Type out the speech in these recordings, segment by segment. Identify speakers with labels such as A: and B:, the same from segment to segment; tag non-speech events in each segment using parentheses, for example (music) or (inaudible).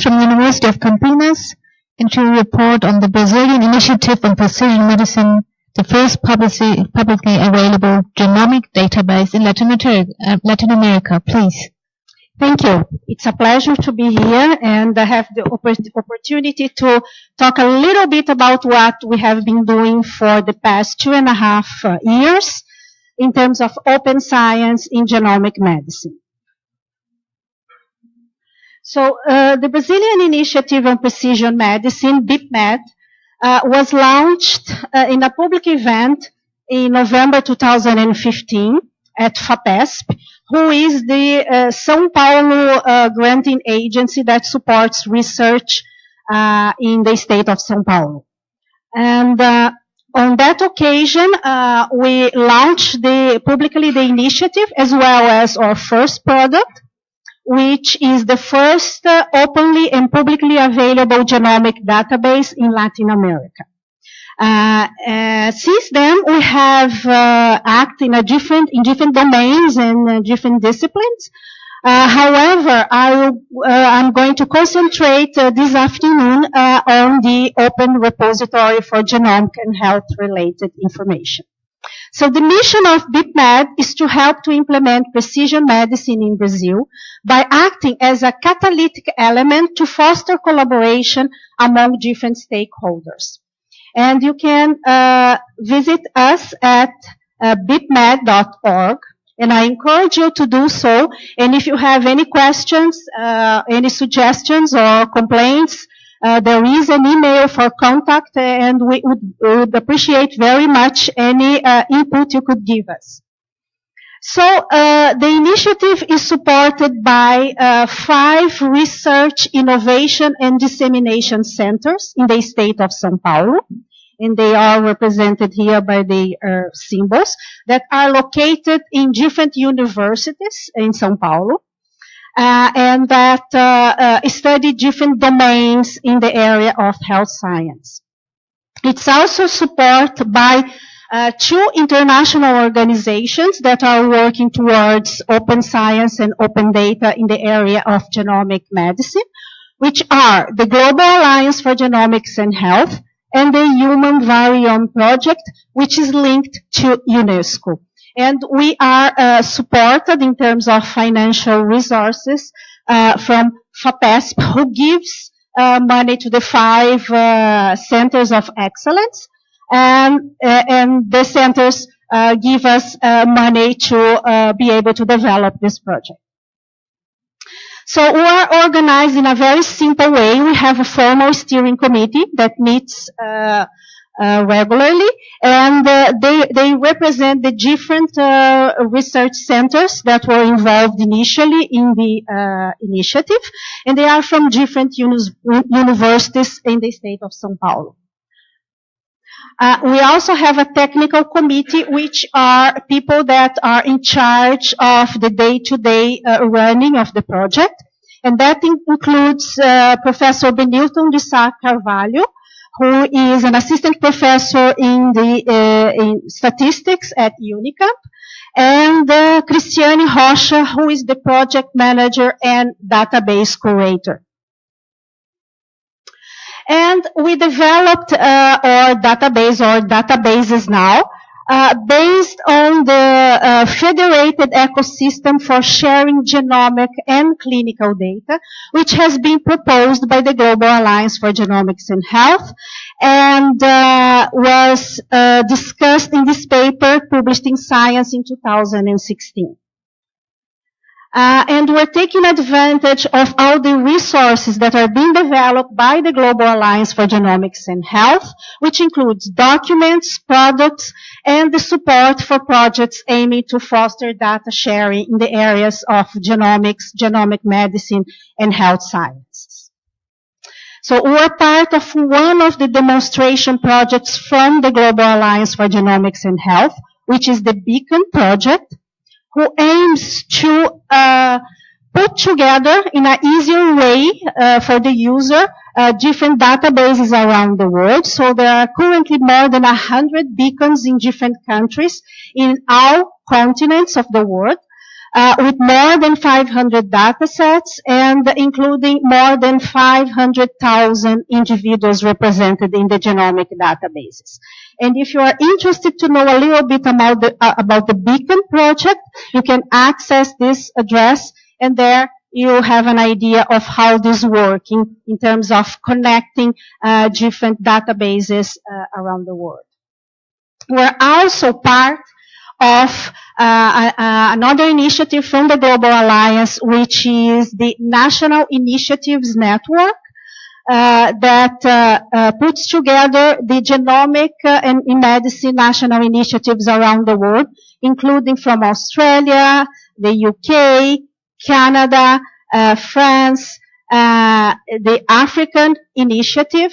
A: From the University of Campinas, she will report on the Brazilian Initiative on Precision Medicine, the first publicly, publicly available genomic database in Latin America. Uh, Latin America. Please.
B: Thank you. It's a pleasure to be here and I have the opportunity to talk a little bit about what we have been doing for the past two and a half uh, years in terms of open science in genomic medicine. So uh, the Brazilian Initiative on Precision Medicine, BIPMED, uh, was launched uh, in a public event in November 2015 at FAPESP, who is the uh, São Paulo uh, granting agency that supports research uh, in the state of São Paulo. And on that occasion, uh, we launched the, publicly the initiative as well as our first product, which is the first uh, openly and publicly available genomic database in Latin America. Uh, uh since then, we have uh, acted in different in different domains and uh, different disciplines. Uh, however, I, am going to concentrate this afternoon on the open repository for genomic and health-related information. So the mission of BIPMED is to help to implement precision medicine in Brazil by acting as a catalytic element to foster collaboration among different stakeholders. And you can uh, visit us at uh, bipmed.org and I encourage you to do so. And if you have any questions, uh, any suggestions or complaints, uh, there is an email for contact and we would, would appreciate very much any uh, input you could give us. So uh, the initiative is supported by uh, five research, innovation, and dissemination centers in the state of São Paulo and they are represented here by the uh, symbols that are located in different universities in São Paulo. Uh, and that uh, uh study different domains in the area of health science. It's also supported by uh, two international organizations that are working towards open science and open data in the area of genomic medicine, which are the Global Alliance for Genomics and Health and the Human Variome Project, which is linked to UNESCO. And we are uh, supported in terms of financial resources uh, from FAPESP, who gives uh, money to the five centers of excellence, and uh, and the centers give us money to be able to develop this project. So we are organized in a very simple way. We have a formal steering committee that meets uh, regularly, and uh, they they represent the different uh, research centers that were involved initially in the uh, initiative, and they are from different universities in the state of São Paulo. Uh, we also have a technical committee, which are people that are in charge of the day-to-day uh, running of the project. And that includes Professor Benilton de Sá Carvalho, who is an assistant professor in the uh, in statistics at Unicamp, and uh, Cristiane Rocha, who is the project manager and database curator. And we developed uh, our database or databases now uh, based on the uh, federated ecosystem for sharing genomic and clinical data, which has been proposed by the Global Alliance for Genomics and Health and uh, was uh, discussed in this paper published in Science in 2016. Uh, and we're taking advantage of all the resources that are being developed by the Global Alliance for Genomics and Health, which includes documents, products, and the support for projects aiming to foster data sharing in the areas of genomics, genomic medicine, and health sciences. So we're part of one of the demonstration projects from the Global Alliance for Genomics and Health, which is the Beacon project, who aims to uh, put together in an easier way uh, for the user uh, different databases around the world. So there are currently more than 100 beacons in different countries in all continents of the world. Uh, with more than 500 data sets and including more than 500,000 individuals represented in the genomic databases. And if you are interested to know a little bit about the, uh, about the Beacon project, you can access this address and there you have an idea of how this is working in terms of connecting uh, different databases around the world. We're also part of uh, another initiative from the Global Alliance, which is the National Initiatives Network. Uh, that uh, uh, puts together the genomic and in medicine national initiatives around the world, including from Australia, the UK, Canada, France, the African initiative,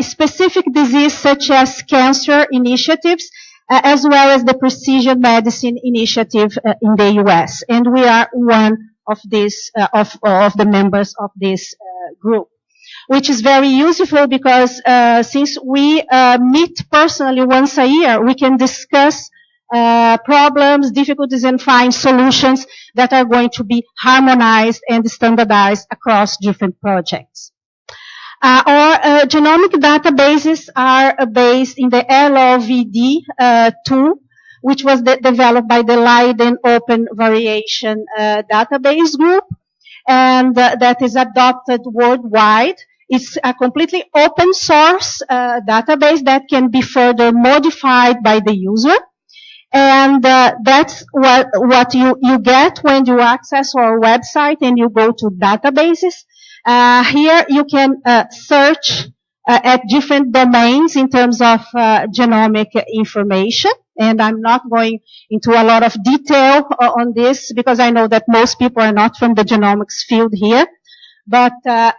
B: specific disease such as cancer initiatives, uh, as well as the precision medicine initiative uh, in the U.S. And we are one of these uh, of of the members of this group which is very useful because uh, since we uh, meet personally once a year, we can discuss uh, problems, difficulties, and find solutions that are going to be harmonized and standardized across different projects. Uh, our uh, genomic databases are uh, based in the LOVD uh, tool, which was de developed by the Leiden Open Variation uh, Database Group, and uh, that is adopted worldwide. It's a completely open source database that can be further modified by the user. And that's what, what you, you get when you access our website and you go to databases. Uh, here you can uh, search uh, at different domains in terms of uh, genomic information. And I'm not going into a lot of detail uh, on this because I know that most people are not from the genomics field here. But uh,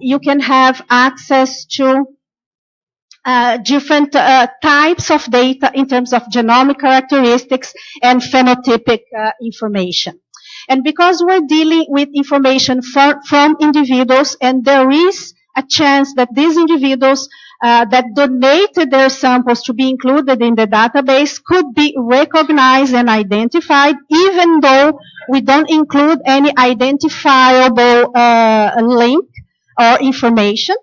B: you can have access to different types of data in terms of genomic characteristics and phenotypic information. And because we're dealing with information for, from individuals and there is a chance that these individuals uh, that donated their samples to be included in the database could be recognized and identified even though we don't include any identifiable uh, link or information.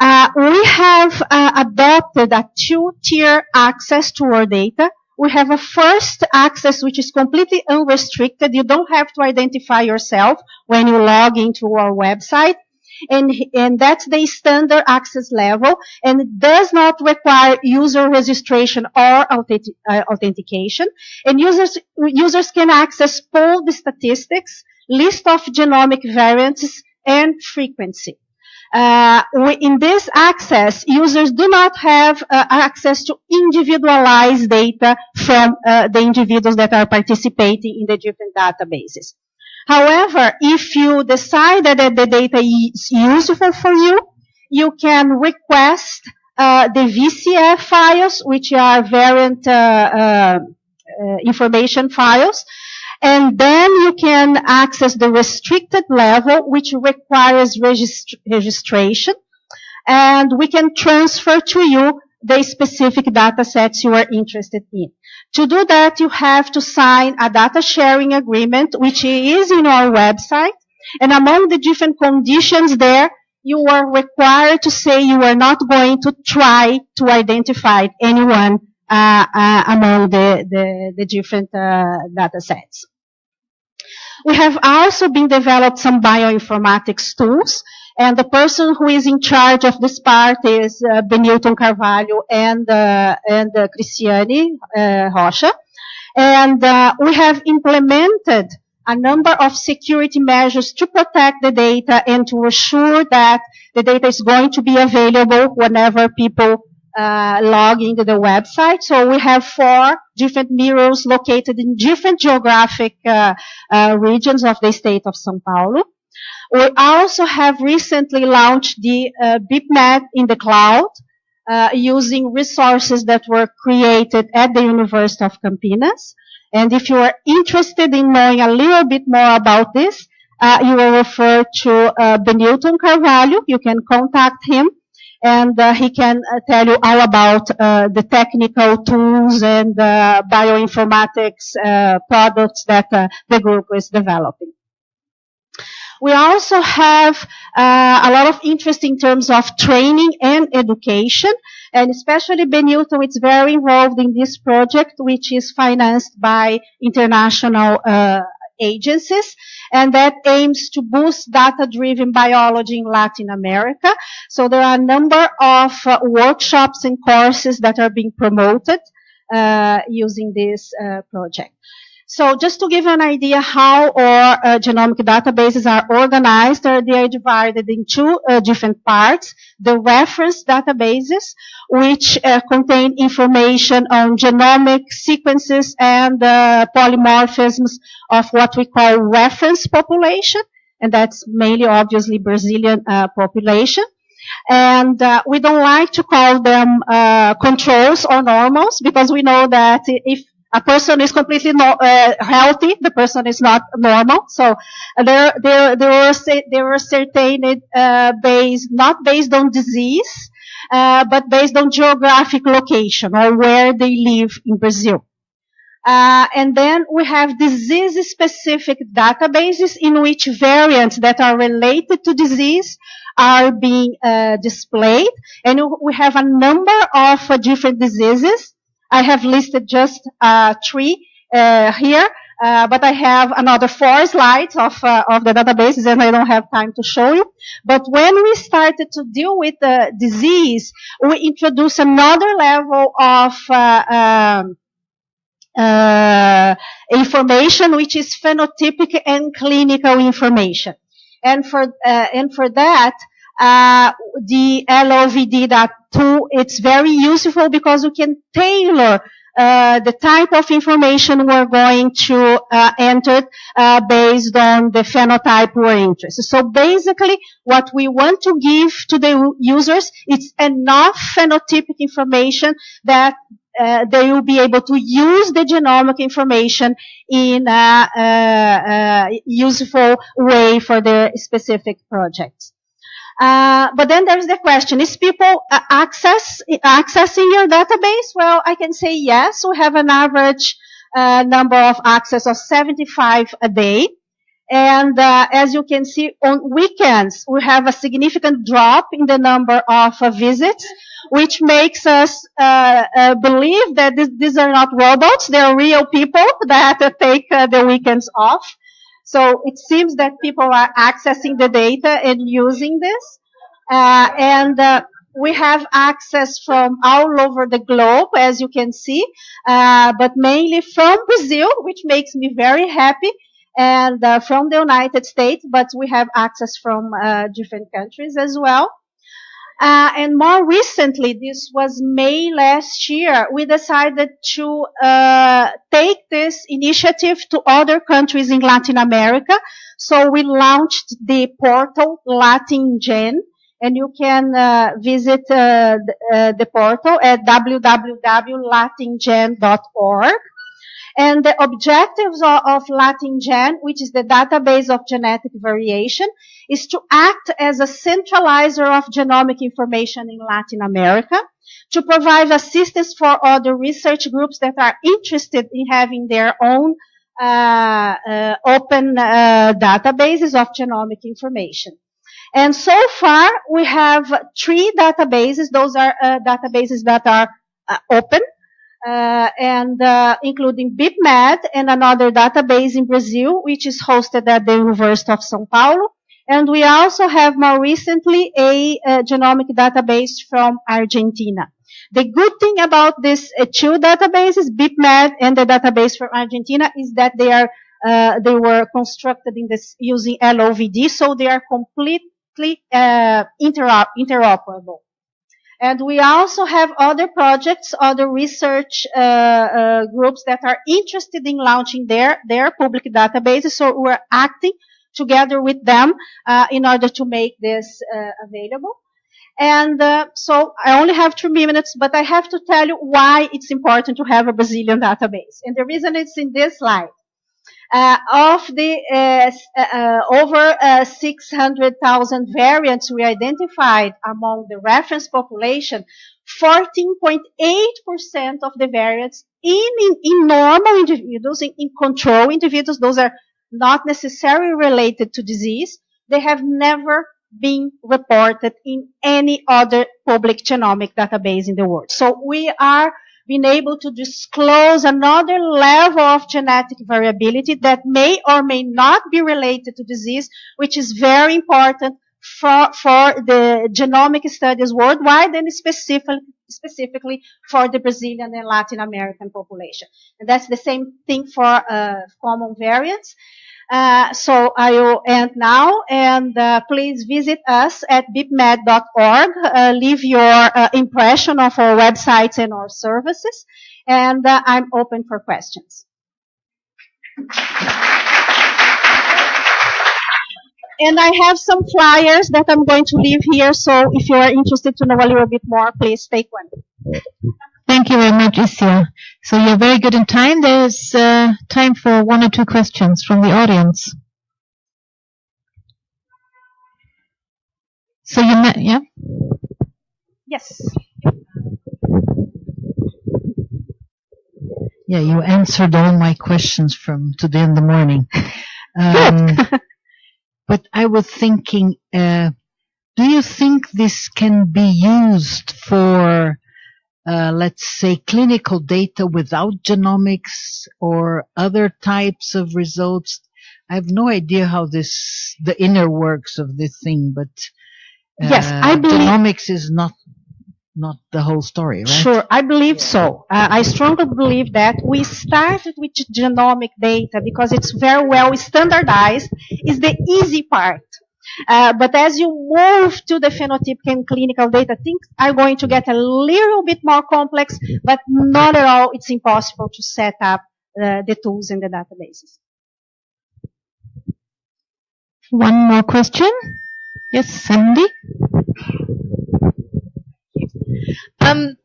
B: Uh, we have uh, adopted a two-tier access to our data we have a first access which is completely unrestricted. You don't have to identify yourself when you log into our website. And, and that's the standard access level and it does not require user registration or authentic, uh, authentication. And users, users can access all the statistics, list of genomic variants, and frequency. Uh, we, in this access, users do not have uh, access to individualized data from uh, the individuals that are participating in the different databases. However, if you decide that the data is useful for you, you can request uh, the VCF files, which are variant uh, uh, information files, and then you can access the restricted level, which requires regist registration. And we can transfer to you the specific data sets you are interested in. To do that, you have to sign a data sharing agreement, which is in our website. And among the different conditions there, you are required to say you are not going to try to identify anyone uh, uh, among the, the, the different uh, data sets. We have also been developed some bioinformatics tools, and the person who is in charge of this part is uh, Benilton Carvalho and uh, and uh, Cristiane uh, Rocha. And uh, we have implemented a number of security measures to protect the data and to assure that the data is going to be available whenever people uh, log into the website. So we have four different mirrors located in different geographic uh, uh, regions of the state of São Paulo. We also have recently launched the uh, BIPMED in the cloud uh, using resources that were created at the University of Campinas. And if you are interested in knowing a little bit more about this, uh, you will refer to uh, Benilton Carvalho. You can contact him and uh, he can uh, tell you all about uh, the technical tools and uh, bioinformatics uh, products that uh, the group is developing. We also have a lot of interest in terms of training and education, and especially Benilton is very involved in this project, which is financed by international agencies, and that aims to boost data-driven biology in Latin America. So there are a number of uh, workshops and courses that are being promoted uh, using this uh, project. So just to give an idea how our uh, genomic databases are organized, they are divided in two uh, different parts. The reference databases, which uh, contain information on genomic sequences and uh, polymorphisms of what we call reference population, and that's mainly obviously Brazilian uh, population. And uh, we don't like to call them uh, controls or normals because we know that if a person is completely no, uh, healthy, the person is not normal. So uh, there, there, there were, there were certain uh, based, not based on disease, uh, but based on geographic location or where they live in Brazil. Uh, and then we have disease-specific databases in which variants that are related to disease are being uh, displayed. And we have a number of uh, different diseases. I have listed just uh, three uh, here, uh, but I have another four slides of, of the databases and I don't have time to show you. But when we started to deal with the disease, we introduced another level of um, uh, information, which is phenotypic and clinical information. And for uh, and for that, uh, the LOVD.2 it's very useful because we can tailor uh, the type of information we're going to uh, enter uh, based on the phenotype we're interested. So basically, what we want to give to the users is enough phenotypic information that uh, they will be able to use the genomic information in a, a, a useful way for their specific projects. Uh, but then there's the question: Is people uh, access accessing your database? Well, I can say yes. We have an average uh, number of access of 75 a day. And uh, as you can see, on weekends, we have a significant drop in the number of uh, visits, which makes us believe that this, these are not robots. They're real people (laughs) that take the weekends off. So it seems that people are accessing the data and using this. and we have access from all over the globe, as you can see, but mainly from (laughs) Brazil, which makes me very happy and uh, from the United States, but we have access from uh, different countries as well. Uh, and more recently, this was May last year, we decided to uh, take this initiative to other countries in Latin America. So we launched the portal LatinGen, and you can uh, visit uh, the, the portal at www.latingen.org. And the objectives of, of LatinGen, which is the database of genetic variation, is to act as a centralizer of genomic information in Latin America, to provide assistance for other research groups that are interested in having their own uh, uh, open uh, databases of genomic information. And so far, we have three databases. Those are uh, databases that are uh, open uh, and uh, including BIPMED and another database in Brazil, which is hosted at the University of São Paulo. And we also have more recently a, a genomic database from Argentina. The good thing about these uh, two databases, BIPMED and the database from Argentina, is that they are uh, they were constructed in this using LOVD, so they are completely uh, interoperable. And we also have other projects, other research uh, uh, groups that are interested in launching their, their public databases. So we're acting together with them uh, in order to make this uh, available. And uh, so I only have three minutes, but I have to tell you why it's important to have a Brazilian database. And the reason it's in this slide. Uh, of the uh, uh, over uh, 600,000 variants we identified among the reference population, 14.8% of the variants in, in, in normal individuals, in, in control individuals, those are not necessarily related to disease, they have never been reported in any other public genomic database in the world. So we are being able to disclose another level of genetic variability that may or may not be related to disease, which is very important for, for the genomic studies worldwide and specific, specifically for the Brazilian and Latin American population. And that's the same thing for uh, common variants. Uh, so I will end now, and uh, please visit us at bipmed.org. Uh, leave your uh, impression of our websites and our services, and uh, I'm open for questions. And I have some flyers that I'm going to leave here, so if you are interested to know a little bit more, please take one.
A: Thank you very much, Iscia. So you're very good in time. There's uh, time for one or two questions from the audience. So you met, yeah?
B: Yes.
C: Yeah, you answered all my questions from today in the morning. Um, (laughs) but I was thinking, uh, do you think this can be used for, uh, let's say, clinical data without genomics or other types of results? I have no idea how this, the inner works of this thing, but uh,
B: Yes, I believe-
C: genomics is not not the whole story, right?
B: Sure, I believe so. Uh, I strongly believe that we started with genomic data because it's very well standardized. Is the easy part. Uh, but as you move to the phenotypic and clinical data, things are going to get a little bit more complex, but not at all. It's impossible to set up uh, the tools in the databases.
A: One more question? Yes, Sandy?
D: Um,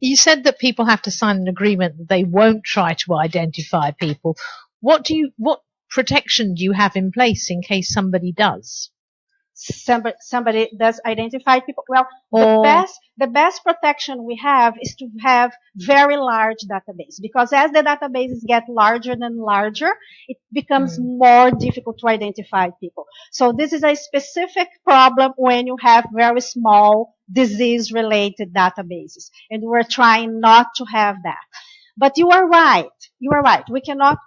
D: you said that people have to sign an agreement that they won't try to identify people. What do you, what protection do you have in place in case somebody does?
B: Somebody, somebody does identify people. Well, the
D: oh.
B: best, the best protection we have is to have very large database because as the databases get larger and larger, it becomes mm. more difficult to identify people. So this is a specific problem when you have very small disease related databases and we're trying not to have that. But you are right. You are right. We cannot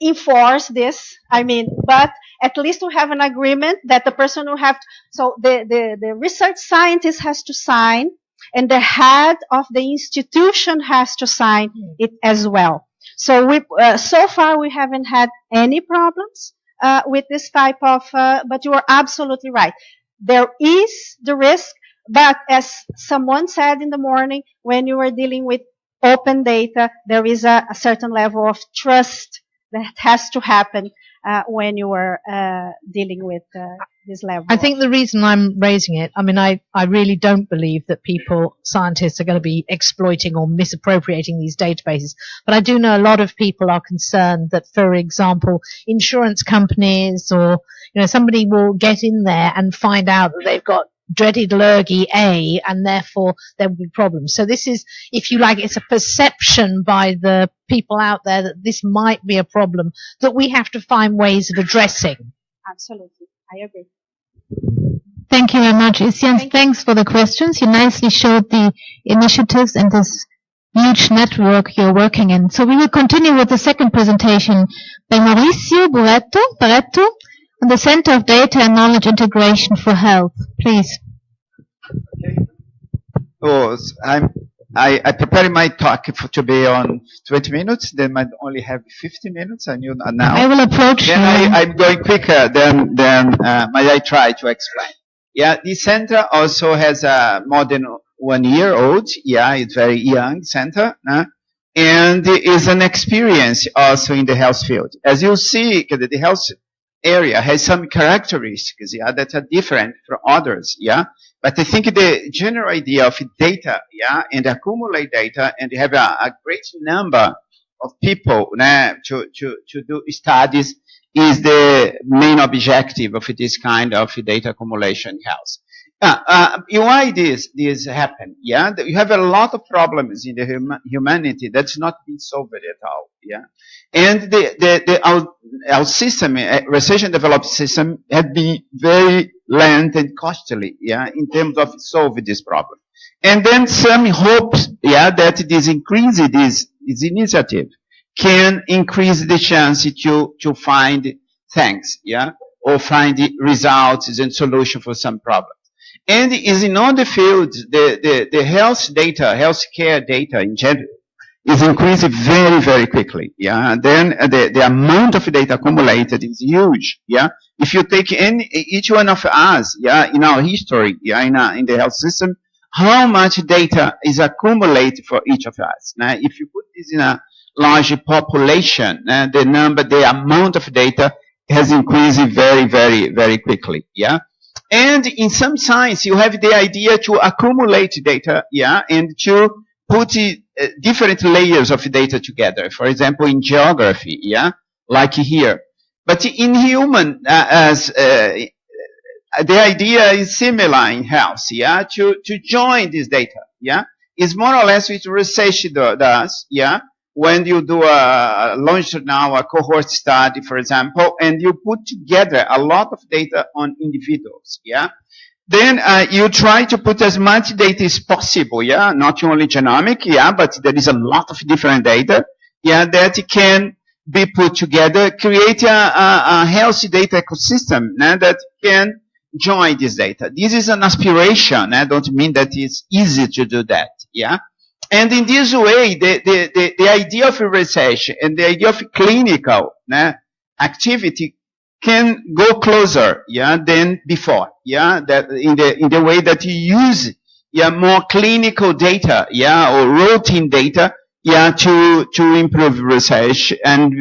B: enforce this. I mean, but at least we have an agreement that the person who have, to, so the, the, the research scientist has to sign and the head of the institution has to sign it as well. So we, uh, so far we haven't had any problems, uh, with this type of, uh, but you are absolutely right. There is the risk, but as someone said in the morning, when you are dealing with open data, there is a, a certain level of trust that has to happen uh, when you are uh, dealing with uh, this level.
D: I think the reason I'm raising it, I mean, I, I really don't believe that people, scientists, are going to be exploiting or misappropriating these databases. But I do know a lot of people are concerned that, for example, insurance companies or, you know, somebody will get in there and find out that they've got dreaded lurgy A and therefore there will be problems. So this is, if you like, it's a perception by the people out there that this might be a problem that we have to find ways of addressing.
B: Absolutely, I agree.
A: Thank you very much, Isian.
B: Thank you.
A: Thanks for the questions. You nicely showed the initiatives and this huge network you're working in. So we will continue with the second presentation by Mauricio Barreto, Barreto on the Center of Data and Knowledge Integration for Health. Please.
E: Okay. Oh, I'm, I, I prepared my talk for, to be on 20 minutes, then I only have 50 minutes, I knew not now.
A: I will approach
E: then
A: you.
E: I, I'm going quicker than, than uh, I try to explain. Yeah, the center also has a more than one year old. Yeah, it's very young center. Uh, and it is an experience also in the health field. As you see, the health area has some characteristics, yeah, that are different from others, yeah. But I think the general idea of data, yeah, and accumulate data and have a, a great number of people né, to, to, to do studies is the main objective of this kind of data accumulation house. Uh, uh, why this this happen? Yeah, you have a lot of problems in the hum- humanity that's not been solved at all. Yeah, and the the, the our, our system, uh, research and development system, had been very lengthy and costly. Yeah, in terms of solving this problem. And then some hopes, yeah, that this increase this this initiative can increase the chance to to find things, yeah, or find the results and solution for some problem. And is in all the fields, the, the, the health data, healthcare data in general, is increasing very, very quickly. Yeah. And then uh, the, the amount of data accumulated is huge. Yeah. If you take any, each one of us, yeah, in our history, yeah, in, our, in the health system, how much data is accumulated for each of us. Now, if you put this in a large population, uh, the number, the amount of data has increased very, very, very quickly. Yeah. And in some science, you have the idea to accumulate data, yeah, and to put uh, different layers of data together. For example, in geography, yeah, like here. But in human, uh, as uh, the idea is similar in health, yeah, to to join this data, yeah, is more or less what research does, yeah. When you do a launch now a cohort study, for example, and you put together a lot of data on individuals, yeah, then uh, you try to put as much data as possible, yeah, not only genomic, yeah, but there is a lot of different data, yeah, that can be put together, create a, a, a healthy data ecosystem yeah, that can join this data. This is an aspiration. I don't mean that it's easy to do that, yeah. And in this way, the, the, the, the idea of research and the idea of clinical né, activity can go closer, yeah, than before, yeah, that in the, in the way that you use, yeah, more clinical data, yeah, or routine data, yeah, to, to improve research and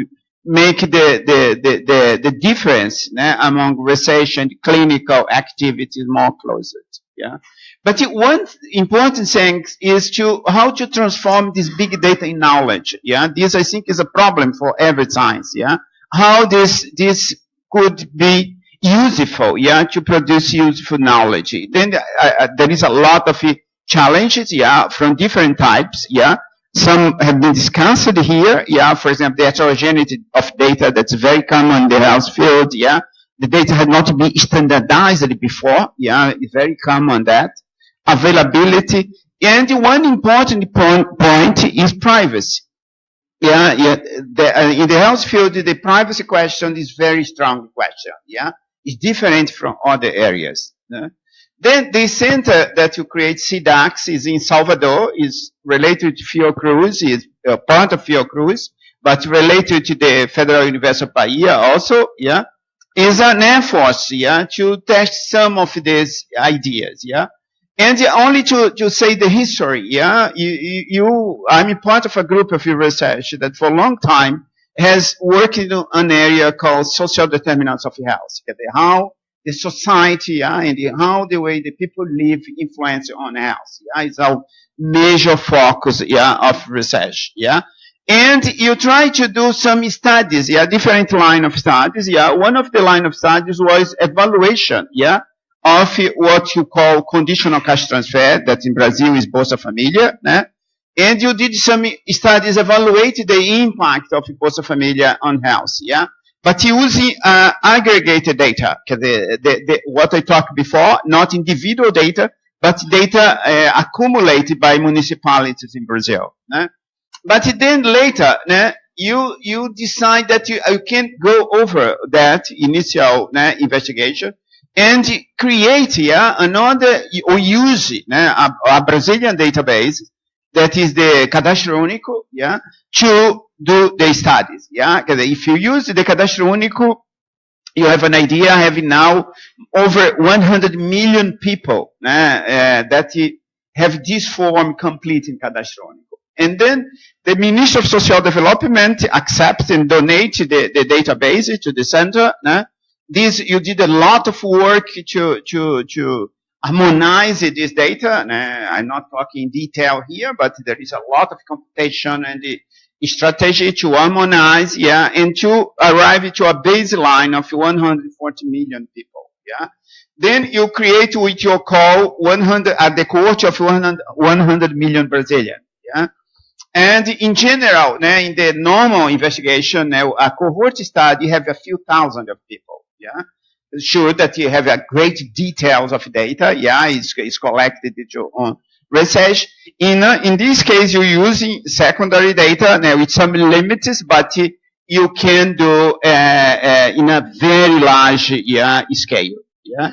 E: make the, the, the, the, the difference né, among research and clinical activities more closer, yeah. But one important thing is to how to transform this big data in knowledge. Yeah, this I think is a problem for every science. Yeah, how this this could be useful. Yeah, to produce useful knowledge. Then uh, there is a lot of challenges. Yeah, from different types. Yeah. Some have been discussed here. Yeah, for example, the heterogeneity of data that's very common in the health field. Yeah, the data had not been standardized before. Yeah, it's very common that availability, and one important point, point is privacy. Yeah, yeah. The, uh, in the health field, the privacy question is very strong question. Yeah, it's different from other areas. Yeah? Then the center that you create, CIDACS, is in Salvador, is related to Fiocruz, is uh, part of Fiocruz, but related to the Federal University of Bahia also. Yeah, is an effort. Yeah, to test some of these ideas. Yeah. And only to, to say the history, yeah, you, you, I'm part of a group of research that for a long time has worked in an area called social determinants of health. How the society, yeah, and how the way the people live influence on health. Yeah, is our major focus, yeah, of research, yeah. And you try to do some studies, yeah, different line of studies, yeah. One of the line of studies was evaluation, yeah of what you call conditional cash transfer, that in Brazil is Bolsa Família, né? And you did some studies evaluate the impact of Bolsa Família on health, yeah? But using uh, aggregated data, the, the, the, what I talked before, not individual data, but data uh, accumulated by municipalities in Brazil. Né? But then later, né, you you decide that you, you can't go over that initial né, investigation, and create yeah, another or use a, a, Brazilian database that is the Cadastro Único, yeah, to do the studies. Yeah, if you use the Cadastro Único, you have an idea having now over 100 million people uh, that have this form complete in Cadastro Único. And then the Ministry of Social Development accepts and donates the, the database to the center. Uh, this you did a lot of work to to to harmonize this data. And, uh, I'm not talking in detail here, but there is a lot of computation and strategy to harmonize, yeah, and to arrive to a baseline of 140 million people, yeah. Then you create with your call 100, at the cohort of 100, 100 million Brazilian, yeah. And in general, in the normal investigation, a cohort study have a few thousand of people, yeah. Sure that you have a great details of data, yeah, it's, it's collected on research. In, uh, in this case, you're using secondary data né, with some limits, but uh, you can do uh, uh, in a very large yeah, scale. Yeah.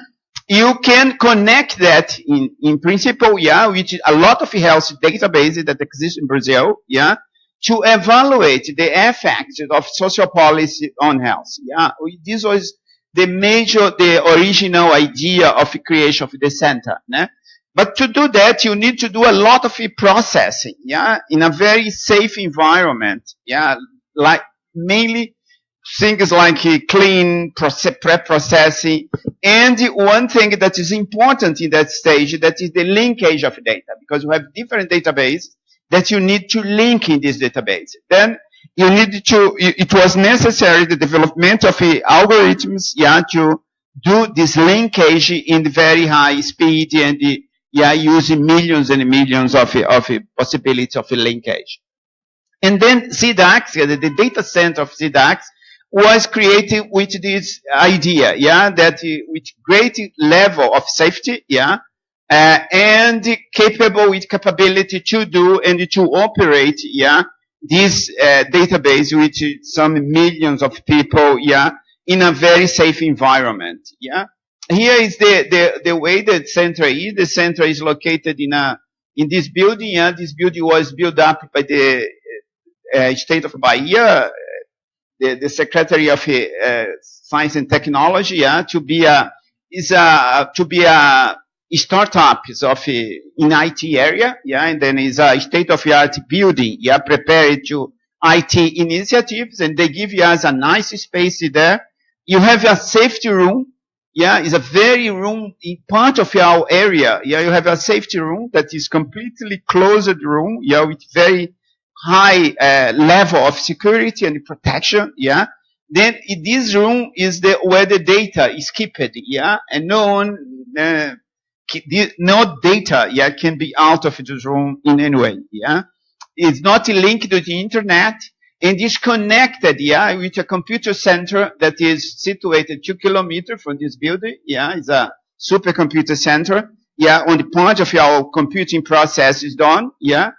E: You can connect that in, in principle, yeah, which a lot of health databases that exist in Brazil, yeah, to evaluate the effects of social policy on health. Yeah. This was the major, the original idea of the creation of the center. Né? But to do that, you need to do a lot of processing, yeah, in a very safe environment, yeah, like mainly things like uh, clean pre-processing. And one thing that is important in that stage, that is the linkage of data, because you have different databases that you need to link in this database. Then you need to, it was necessary the development of algorithms, yeah, to do this linkage in very high speed and yeah, using millions and millions of, of possibilities of linkage. And then CIDACS, the, the data center of CIDACS, was created with this idea, yeah, that with great level of safety, yeah, uh, and capable with capability to do and to operate, yeah, this uh, database with some millions of people, yeah, in a very safe environment, yeah. Here is the, the, the way the center is. The center is located in a, in this building, yeah. This building was built up by the uh, state of Bahia, the, the Secretary of uh, Science and Technology, yeah, to be a, is a, to be a startup of uh, in IT area, yeah, and then is a state-of-the-art building, yeah, prepared to IT initiatives, and they give you us a nice space there. You have a safety room, yeah, it's a very room, in part of your area, yeah, you have a safety room that is completely closed room, yeah, with very high uh, level of security and protection, yeah. Then this room is the where the data is kept, yeah, and no one, uh, no data, yeah, can be out of this room in any way, yeah. It's not linked to the internet and is connected, yeah, with a computer center that is situated two kilometers from this building, yeah, it's a supercomputer center, yeah, on the point of your computing process is done, yeah,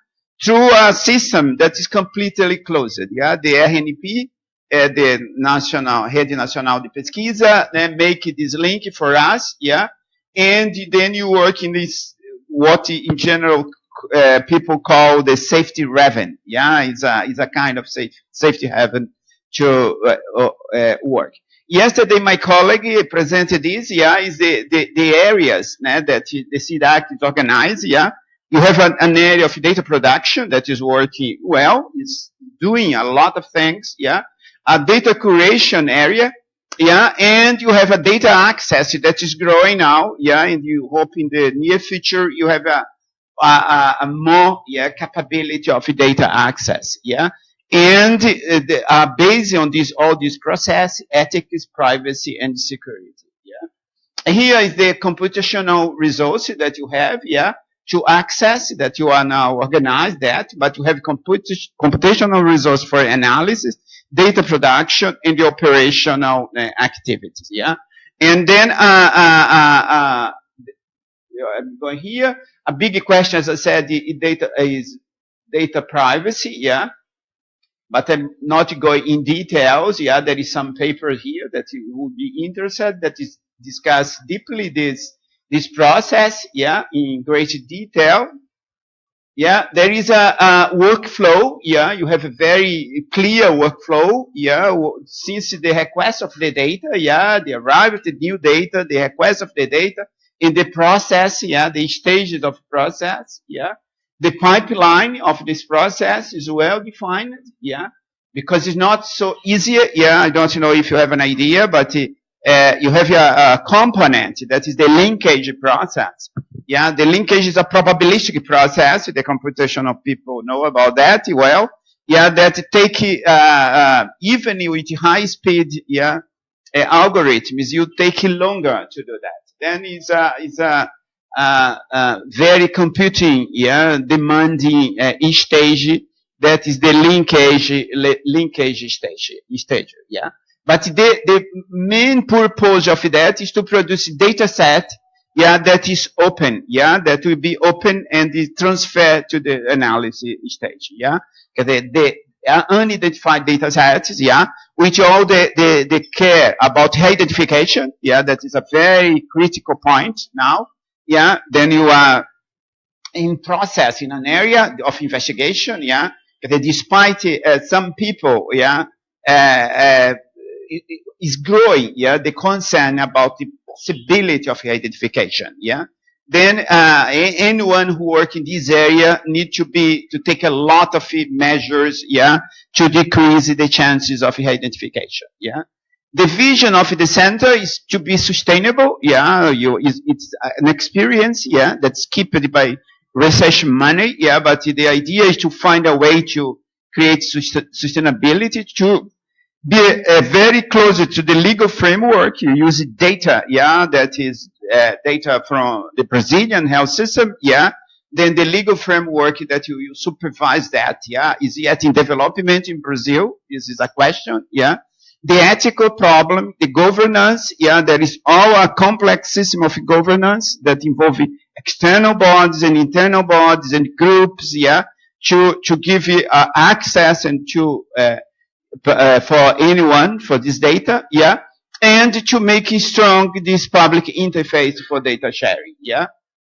E: through a system that is completely closed, yeah, the RNP, uh, the National, Rede Nacional de Pesquisa, then make this link for us, yeah, and then you work in this, what in general uh, people call the safety haven. Yeah, it's a, it's a kind of safe, safety haven to uh, uh, work. Yesterday, my colleague presented this. Yeah, is the, the, the areas né, that the CIDACS is organized. Yeah, you have an, an, area of data production that is working well. It's doing a lot of things. Yeah, a data curation area yeah, and you have a data access that is growing now, yeah, and you hope in the near future you have a, a, a more, yeah, capability of data access, yeah, and uh, the, uh, based on this, all this process, ethics, privacy, and security, yeah. Here is the computational resource that you have, yeah, to access that you are now organized that, but you have comput computational resource for analysis, data production, and the operational uh, activities. Yeah, and then uh, uh, uh, I'm going here. A big question, as I said, the data is data privacy. Yeah, but I'm not going in details. Yeah, there is some paper here that you would be interested that is discuss deeply this this process. Yeah, in great detail. Yeah, there is a, a, workflow. Yeah, you have a very clear workflow. Yeah, since the request of the data. Yeah, the arrival of the new data, the request of the data, in the process. Yeah, the stages of process. Yeah, the pipeline of this process is well defined. Yeah, because it's not so easy. Yeah, I don't know if you have an idea, but uh, uh, you have a, a component that is the linkage process. Yeah, the linkage is a probabilistic process. The computational people know about that well. yeah, that take, uh, uh, even with high speed, yeah, uh, algorithms, you take longer to do that. Then it's a, it's a, uh, uh, very computing, yeah, demanding uh, each stage. That is the linkage, li- linkage stage, stage, yeah. But the, the main purpose of that is to produce data set, yeah, that is open, yeah, that will be open and is transferred to the analysis stage, yeah. The, the uh, unidentified data sets, yeah, which all the, the, the care about identification, yeah, that is a very critical point now, yeah, then you are in process in an area of investigation, yeah, despite uh, some people, yeah, uh, uh, is growing, yeah, the concern about the possibility of identification, yeah. Then uh, anyone who work in this area need to be to take a lot of measures, yeah, to decrease the chances of identification, yeah. The vision of the center is to be sustainable, yeah. You, it's, an experience, yeah, that's kept by research money, yeah. But the idea is to find a way to create sustainability to be uh, very close to the legal framework. You use data, yeah, that is uh, data from the Brazilian health system, yeah. Then the legal framework that you, you supervise that, yeah, is yet in development in Brazil. This is a question, yeah. The ethical problem, the governance, yeah, there is all a complex system of governance that involve external bodies and internal bodies and groups, yeah, to, to give you uh, access and to, uh, uh, for anyone for this data, yeah, and to make strong this public interface for data sharing, yeah.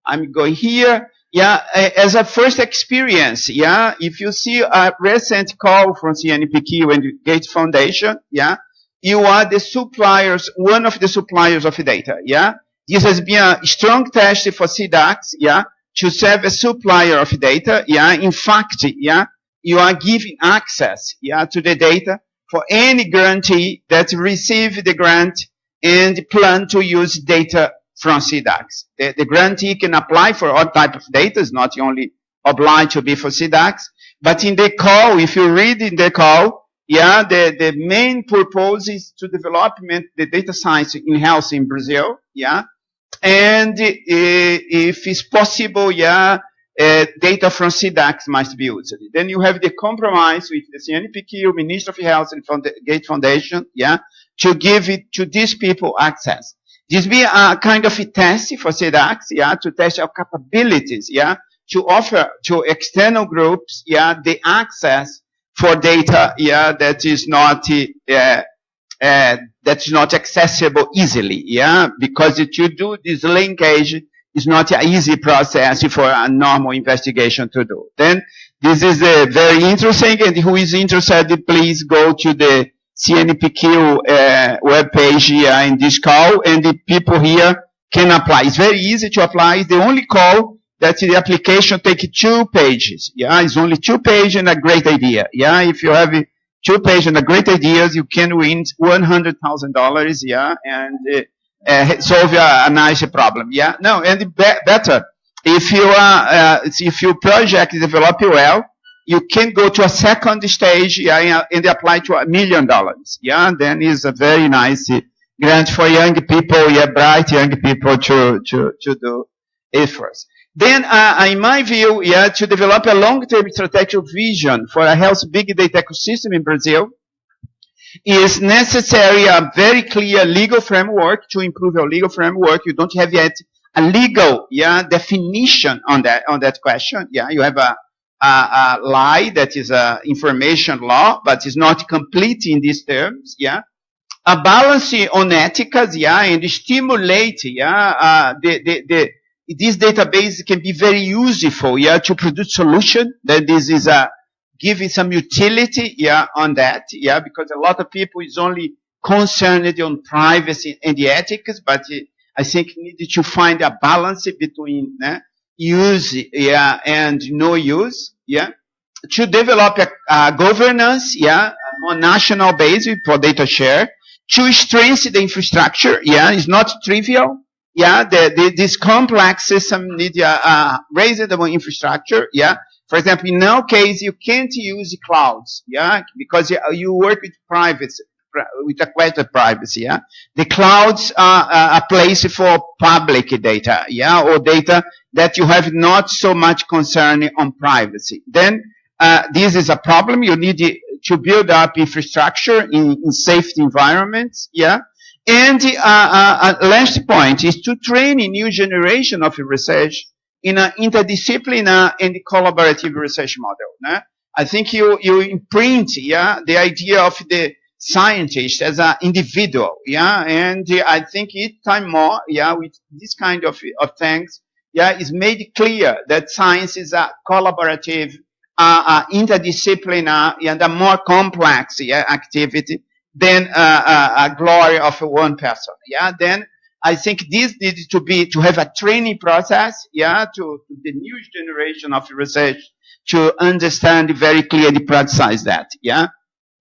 E: I'm going here, yeah, as a first experience, yeah, if you see a recent call from CNPq and Gates Foundation, yeah, you are the suppliers, one of the suppliers of data, yeah. This has been a strong test for CIDACS, yeah, to serve a supplier of data, yeah. In fact, yeah, you are giving access, yeah, to the data for any grantee that receive the grant and plan to use data from CIDACS. The, the grantee can apply for all type of data, it's not only obliged to be for CIDACS, but in the call, if you read in the call, yeah, the, the main purpose is to development the data science in health in Brazil, yeah, and uh, if it's possible, yeah, data from CIDACS must be used. Then you have the compromise with the CNPq, Ministry of Health and Gates Foundation, yeah, to give it to these people access. This be a kind of a test for CIDACS, yeah, to test our capabilities, yeah, to offer to external groups, yeah, the access for data, yeah, that is not, uh, uh, that's not accessible easily, yeah, because if you do this linkage, it's not an easy process for a normal investigation to do. Then this is uh, very interesting, and who is interested, please go to the CNPq uh, webpage here in this call, and the people here can apply. It's very easy to apply. It's the only call that the application takes two pages. Yeah, it's only two pages and a great idea. Yeah, if you have two pages and a great ideas, you can win one hundred thousand dollars. Yeah, and uh, uh, solve a, a, nice problem. Yeah, no, and be better if you are uh, if your project develop well, you can go to a second stage yeah, and apply to a million dollars. Yeah, and then is a very nice grant for young people, yeah, bright young people to to to do efforts. Then, uh, in my view, yeah, to develop a long-term strategic vision for a health big data ecosystem in Brazil, is necessary a very clear legal framework to improve your legal framework. You don't have yet a legal, yeah, definition on that, on that question. Yeah, you have a, a, a lie that is a information law, but is not complete in these terms. Yeah. A balance on ethics, yeah, and stimulate, yeah, uh, the, the, the, this database can be very useful, yeah, to produce solution. That this is a, giving some utility, yeah, on that, yeah, because a lot of people is only concerned on privacy and the ethics, but I think need to find a balance between eh, use, yeah, and no use, yeah, to develop a, a governance, yeah, on national basis for data share, to strengthen the infrastructure, yeah, it's not trivial, yeah, the, the, this complex system need a uh, raise the infrastructure, yeah, For example, in our case, you can't use clouds, yeah, because you, work with privacy, with requested privacy, yeah. The clouds are a place for public data, yeah, or data that you have not so much concern on privacy. Then uh, this is a problem. You need to build up infrastructure in, in safety environments, yeah. And uh, uh, uh, last point is to train a new generation of research in an interdisciplinary and collaborative research model. I think you, you imprint yeah, the idea of the scientist as an individual, yeah, and I think each time more, yeah, with this kind of, of things, yeah, is made clear that science is a collaborative, uh, uh, interdisciplinary and a more complex yeah, activity than uh, uh, a glory of one person. Yeah, then I think this needs to be to have a training process. Yeah, to, to the new generation of research to understand very clearly, practice that. Yeah.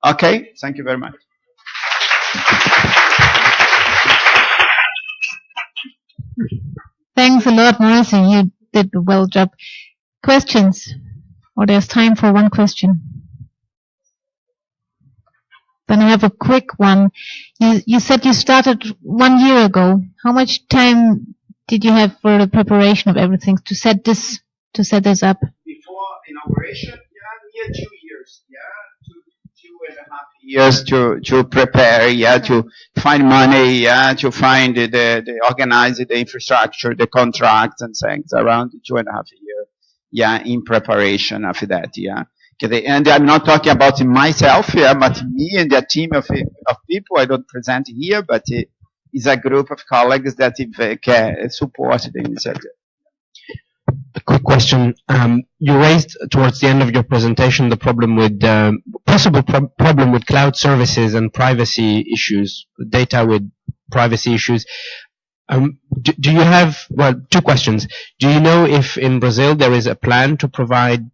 E: Okay. Thank you very much.
A: Thanks a lot, Marcy. You did a well job. Questions? Or there's time for one question. Then I have a quick one. You, you said you started one year ago. How much time did you have for the preparation of everything to set this to set this up?
E: Before inauguration, yeah, near two years, yeah, two, two and a half years to to prepare, yeah, to find money, yeah, to find the, the organize the infrastructure, the contracts and things around two and a half years, yeah, in preparation of that, yeah. And I'm not talking about myself but me and a team of, of people. I don't present here, but it's a group of colleagues that can support the initiative.
F: A quick question. Um, you raised towards the end of your presentation the problem with um, possible pro problem with cloud services and privacy issues, data with privacy issues. Um, do, do, you have well two questions? Do you know if in Brazil there is a plan to provide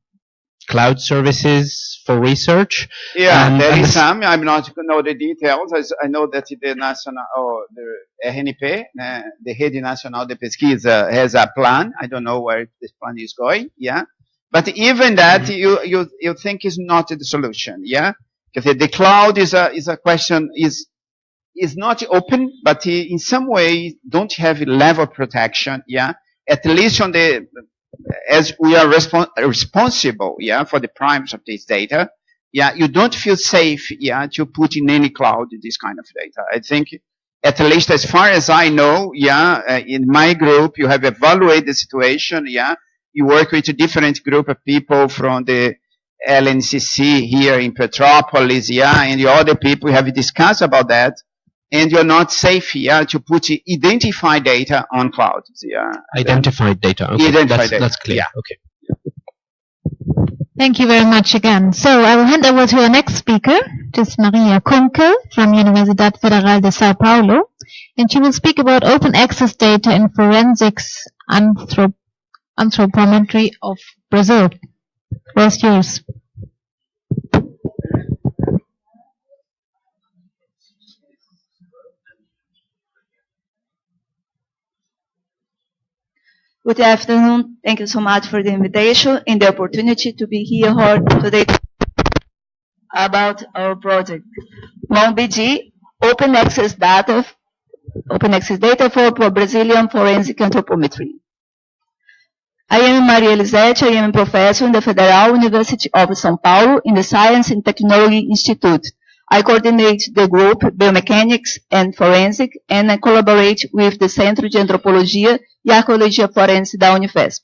F: cloud services for research.
E: Yeah, and, there and some. I'm not know the details. I, I know that the national or the RNP, uh, the Rede Nacional de Pesquisa, has a plan. I don't know where this plan is going. Yeah, but even that, mm-hmm. you you you think is not the solution. Yeah, because the cloud is a is a question is is not open, but in some way don't have level protection. Yeah, at least on the as we are respons responsible, yeah, for the primes of this data, yeah, you don't feel safe, yeah, to put in any cloud this kind of data. I think, at least as far as I know, yeah, uh, in my group, you have evaluated the situation, yeah, you work with a different group of people from the LNCC here in Petropolis, yeah, and the other people have discussed about that and you're not safe here to put identified data on cloud. Yeah.
F: Identified data. Okay.
E: Identified
F: that's,
E: data.
F: That's clear.
E: Yeah.
F: Okay.
A: Thank you very much again. So I will hand over to our next speaker, which is Maria Kunkel from Universidad Federal de Sao Paulo, and she will speak about open access data in forensics anthrop anthropometry of Brazil. Where's yours?
G: Good afternoon. Thank you so much for the invitation and the opportunity to be here today about our project. MONBG, Open Access Data, Open Access Data for Brazilian Forensic Anthropometry. I am Maria Elisete. I am a professor in the Federal University of São Paulo in the Science and Technology Institute. I coordinate the group Biomechanics and Forensic and I collaborate with the Centro de Antropologia e Arqueologia Forense da Unifesp.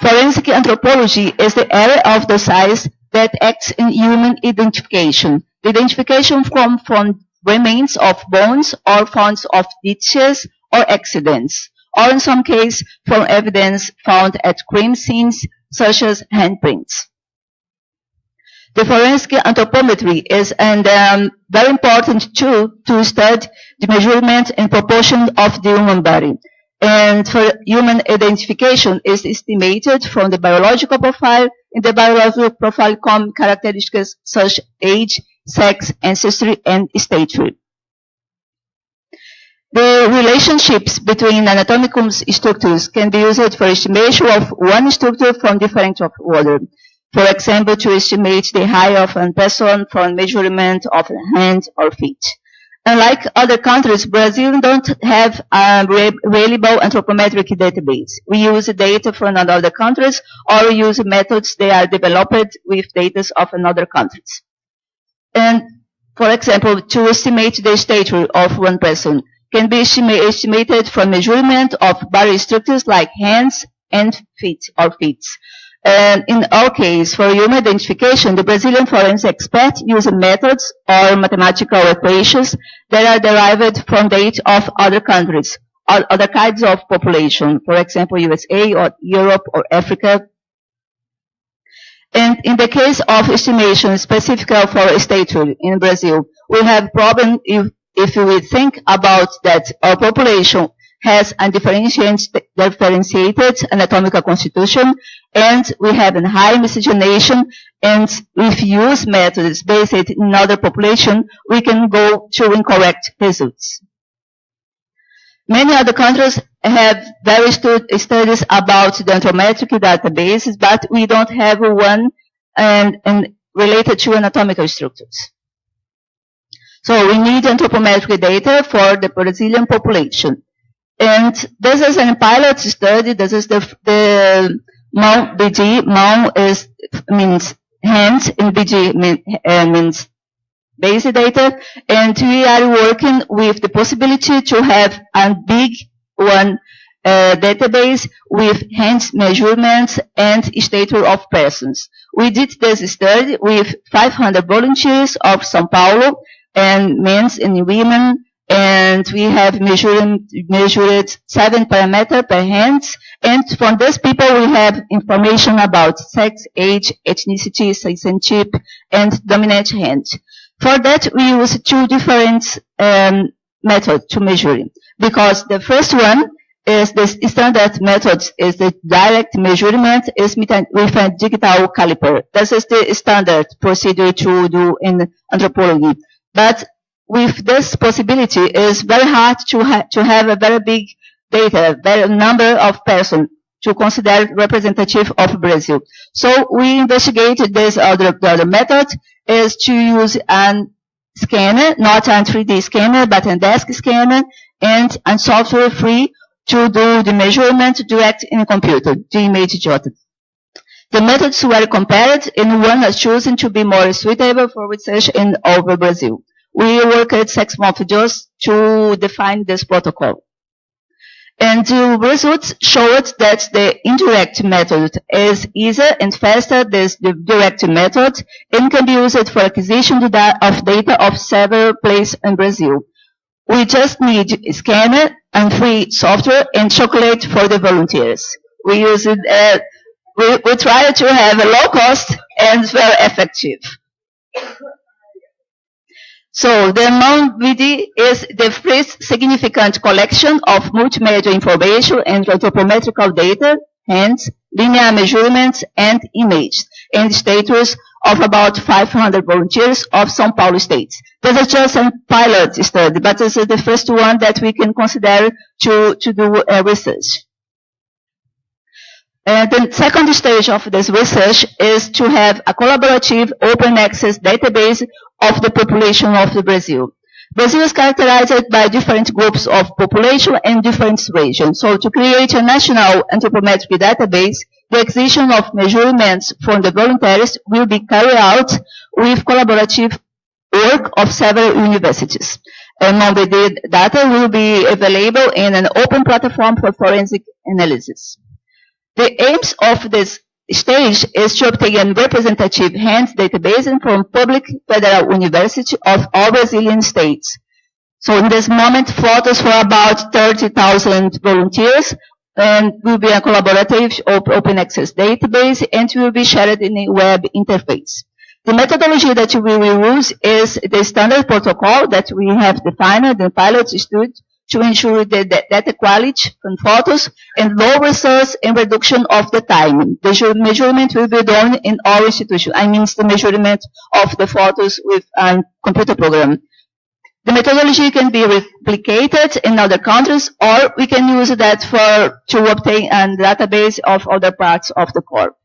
G: Forensic anthropology is the area of the science that acts in human identification. The identification from, from remains of bones or found of ditches or accidents, or in some cases from evidence found at crime scenes such as handprints. The forensic anthropometry is a um, very important tool to study the measurement and proportion of the human body. And for human identification is estimated from the biological profile. In the biological profile come characteristics such age, sex, ancestry, and stature. The relationships between anatomical structures can be used for estimation of one structure from different of other. For example, to estimate the height of a person from measurement of hand or feet. Unlike other countries, Brazil don't have a re- reliable anthropometric database. We use data from other countries or use methods that are developed with data of another countries. And for example, to estimate the stature of one person can be estimated from measurement of various structures like hands and feet or feet. And in our case, for human identification, the Brazilian forensic experts use methods or mathematical equations that are derived from data of other countries or other kinds of population, for example, USA or Europe or Africa. And in the case of estimation specific for statehood in Brazil, we have problem if, if we think about that our population has a differentiated, differentiated anatomical constitution and we have a high miscegenation and if use methods based in other population, we can go to incorrect results. Many other countries have very stu- studies about the anthropometric databases, but we don't have one and, and related to anatomical structures. So we need anthropometric data for the Brazilian population. And this is a pilot study. This is the, the MON BG. MON is, means hands and BG mean, uh, means basic data. And we are working with the possibility to have a big one uh, database with hands measurements and stature of persons. We did this study with 500 volunteers of São Paulo and men and women and we have measured, measured seven parameters per hand. And from these people, we have information about sex, age, ethnicity, citizenship, and dominant hand. For that, we use two different um, methods to measure. Because the first one is the standard method is the direct measurement is with a with a digital caliper. This is the standard procedure to do in anthropology. But with this possibility, it's very hard to, ha- to have a very big data, very number of persons to consider representative of Brazil. So we investigated this other, the other method is to use an scanner, not a 3D scanner, but a desk scanner and a software free to do the measurement direct in computer, the image jotted. The methods were compared and one was chosen to be more suitable for research in over Brazil. We worked six months just to define this protocol. And the results showed that the indirect method is easier and faster than the direct method and can be used for acquisition of data of several places in Brazil. We just need a scanner and free software and chocolate for the volunteers. We use it, uh, we, we try to have a low cost and very effective. So the MONVD is the first significant collection of multimedia information and anthropometrical data, hence linear measurements and images, and status of about 500 volunteers of São Paulo state. This is just a pilot study, but this is the first one that we can consider to, to do uh, research. Uh, the second stage of this research is to have a collaborative open access database of the population of the Brazil. Brazil is characterized by different groups of population and different regions. So to create a national anthropometric database, the acquisition of measurements from the volunteers will be carried out with collaborative work of several universities. And the data will be available in an open platform for forensic analysis. The aims of this stage is to obtain representative hands database from public federal university of all Brazilian states. So in this moment, photos for about 30,000 volunteers and will be a collaborative open access database and will be shared in a web interface. The methodology that we will use is the standard protocol that we have defined, the pilot stood to ensure the the data quality from photos and low resource and reduction of the time. The measurement will be done in all institutions. I mean the measurement of the photos with a computer program. The methodology can be replicated in other countries, or we can use that for to obtain a database of other parts of the corp.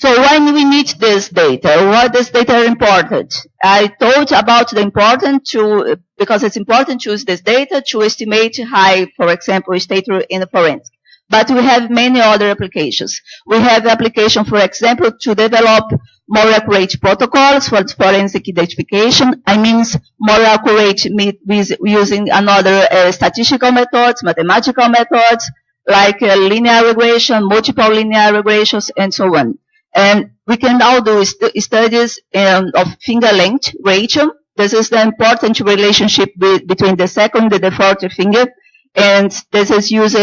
G: So when we need this data, why this data are important? I thought about the important to, because it's important to use this data to estimate high, for example, state in the forensic. But we have many other applications. We have application, for example, to develop more accurate protocols for forensic identification. I mean more accurate with using another uh, statistical methods, mathematical methods, like uh, linear regression, multiple linear regressions, and so on. And we can now do st- studies um, of finger length ratio. This is the important relationship be- between the second and the fourth finger. And this is used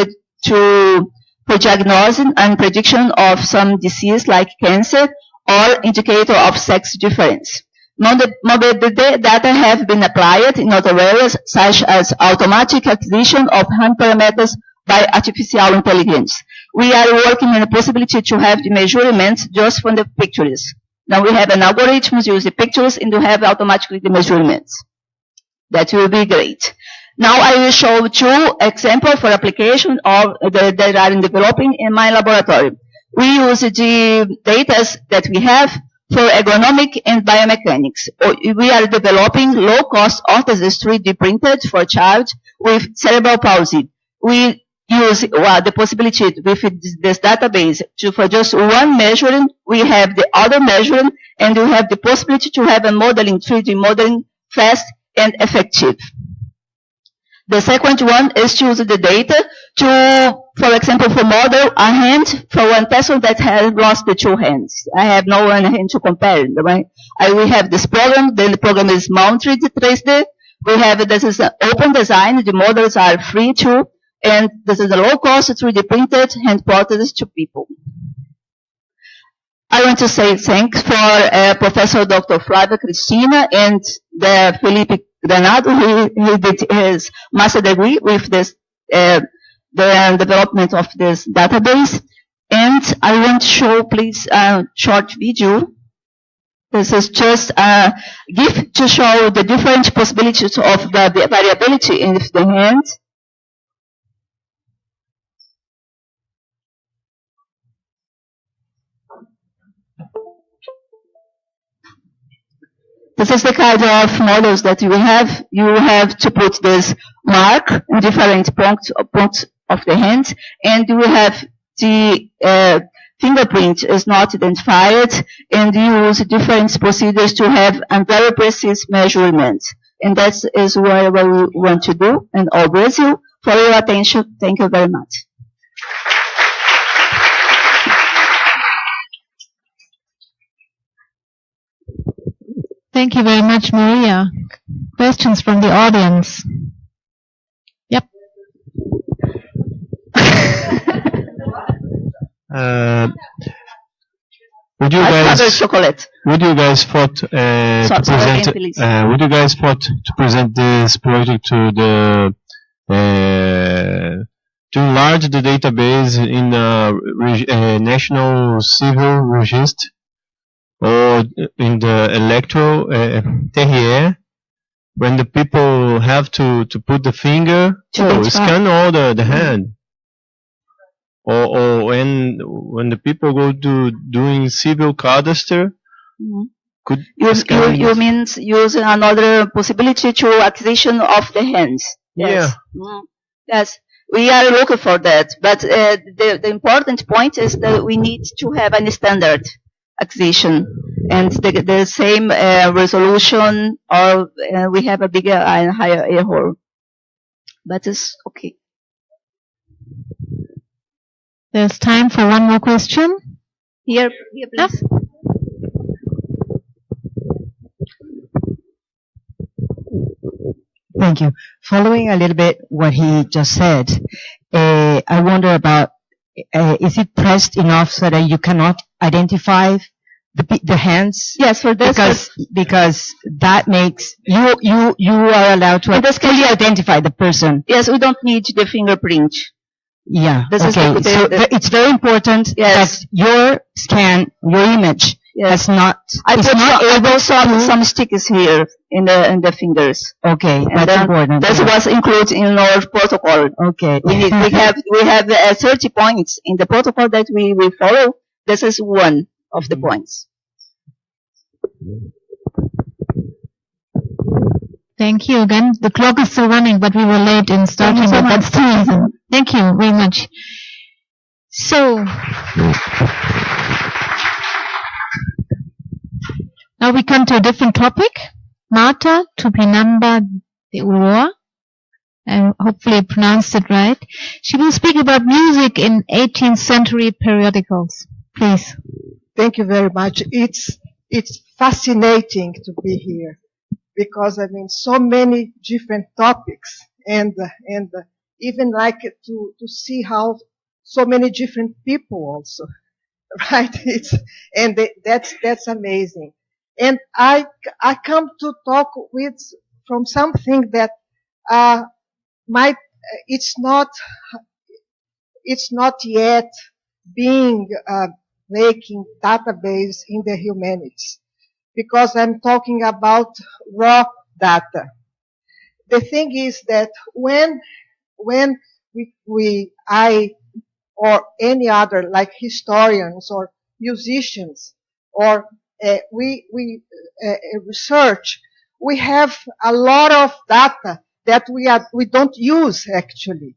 G: to for diagnosing and prediction of some disease like cancer or indicator of sex difference. Da- data have been applied in other areas such as automatic acquisition of hand parameters by artificial intelligence. We are working on the possibility to have the measurements just from the pictures. Now we have an algorithm to use the pictures and to have automatically the measurements. That will be great. Now I will show two examples for application of the, that are in developing in my laboratory. We use the data that we have for ergonomic and biomechanics. We are developing low-cost orthoses 3D printed for child with cerebral palsy. We use well, the possibility with this, database to for just one measuring, we have the other measuring, and we have the possibility to have a modeling, 3D modeling fast and effective. The second one is to use the data to, for example, for model a hand for one person that has lost the two hands. I have no one hand to compare, right? I, we have this program, then the program is mounted 3D. We have, this is an open design, the models are free too, and this is a low cost 3D printed hand prosthesis to people. I want to say thanks for uh, Professor Dr. Flávia Cristina and the Felipe Granado. He, he did his master degree with this, uh, the development of this database. And I want to show, please, a short video. This is just a gift to show the different possibilities of the variability in the hand. This is the kind of models that you have. You have to put this mark in different points, of the hand, and you have the uh, fingerprint is not identified, and you use different procedures to have a very precise measurement. And that is what we want to do in all Brazil. For your attention, thank you very much.
A: Thank you very much, Maria. Questions from the audience? Yep. (laughs)
F: Uh, would you
G: I
F: guys
G: chocolate.
F: would you guys thought uh,
G: So-
F: to
G: sorry again,
F: present
G: please.
F: uh, would you guys thought to present this project to the uh, to enlarge the database in a uh, national civil register or in the electro uh, when the people have to, to put the finger
G: To
F: or
G: identify.
F: scan all the, the hand or, or when when the people go to doing civil cadastre
G: Mhm.
F: could
G: You, you, you means use another possibility to acquisition of the hands. Yes.
F: Yeah.
G: Mhm. Yes. We are looking for that, but uh, the, the important point is that we need to have a standard acquisition and the, the same uh, resolution or uh, we have a bigger and higher air hole. But it's okay.
A: There's time for one more question.
G: Here, here please.
H: Thank you. Following a little bit what he just said, uh, I wonder about, uh, is it pressed enough so that you cannot identify the, the hands?
G: Yes, for this,
H: Because, because that makes, you, you, you are allowed to
G: this
H: fully identify the person.
G: yes, we don't need the fingerprint.
H: Yeah,
G: This is
H: okay.
G: the- the-
H: So it's very important
G: Yes.
H: that your scan, your image
G: Yes.
H: has not,
G: I
H: is
G: put
H: not
G: some, I
H: able
G: some, some stickers here in the, in the fingers.
H: Okay,
G: And
H: that's important.
G: That was included in our protocol.
H: Okay.
G: We need, we have, we have uh, 30 points in the protocol that we will follow. This is one of the points.
A: Thank you again. The clock is still running, but we were late in starting,
G: so
A: but that's the reason. Thank you very much. So, now we come to a different topic. Marta Tupinambá de Ulhôa. I hopefully I pronounced it right. She will speak about music in 18th century periodicals. Please.
I: Thank you very much. It's it's fascinating to be here because I mean so many different topics and and even like to to see how so many different people also (laughs) right it's and th- that's that's amazing and I I come to talk with from something that uh might it's not it's not yet being uh, making database in the humanities because I'm talking about raw data. The thing is that when when we, we I or any other like historians or musicians or uh, we we uh, research we have a lot of data that we are we don't use actually.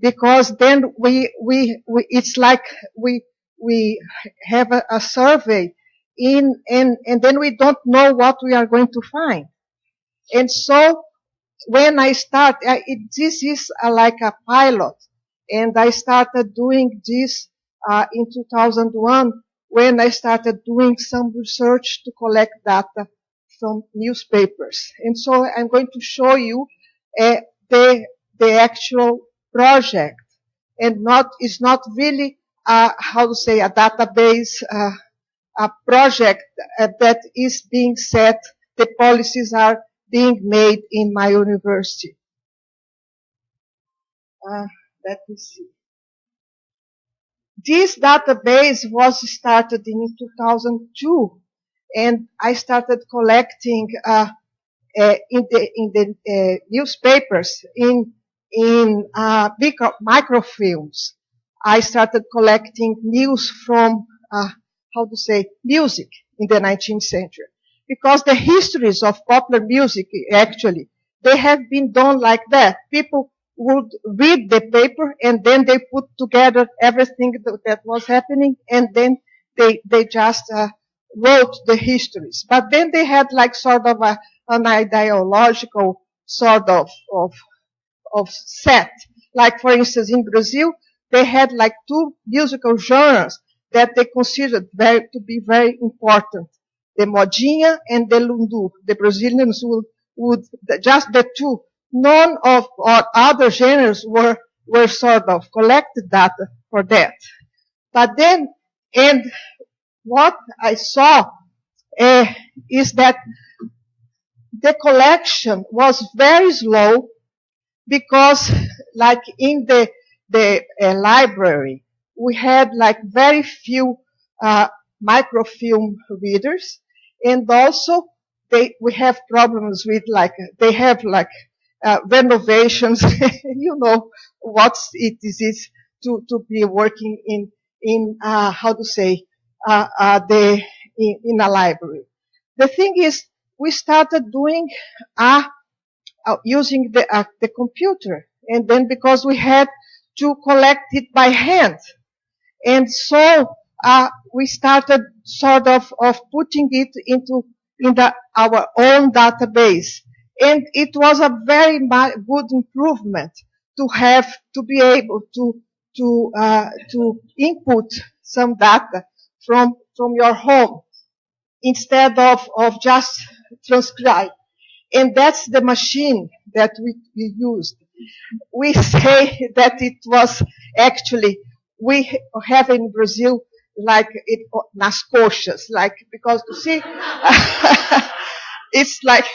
I: Because then we we, we it's like we we have a, a survey in and and then we don't know what we are going to find. And so when i start I, it, this is a, like a pilot. And i started doing this uh, in 2001 when i started doing some research to collect data from newspapers. And so i'm going to show you uh, the the actual project. And not it's not really uh, how to say a database uh, a project uh, that is being set. The policies are being made in my university. Uh, let me see this database was started in 2002 and i started collecting uh, uh, in the in the uh, newspapers in in uh, micro, microfilms. I started collecting news from uh, how to say music in the 19th century because the histories of popular music actually they have been done like that. People would read the paper and then they put together everything that, was happening and then they they just uh, wrote the histories. But then they had like sort of a, an ideological sort of, of, of set. Like for instance in Brazil, they had like two musical genres that they considered very, to be very important. The modinha and the lundu. The Brazilians would, would just the two. None of or other genres were, were sort of collected data for that. But then, and what I saw uh, is that the collection was very slow because like in the the uh, library we had like very few uh, microfilm readers and also they we have problems with like they have like uh, renovations (laughs) you know what it is, to to be working in in uh, how to say uh, uh, the in, in a library the thing is we started doing uh, uh, using the, the computer. And then because we had to collect it by hand. And so uh, we started sort of, of putting it into in the, our own database. And it was a very good improvement to have, to be able to, to, uh, to input some data from, from your home instead of, of just transcribe. And that's the machine that we, we used. We (laughs) say that it was actually, we have in Brazil like it, nas coxas, like, because you see, (laughs) it's like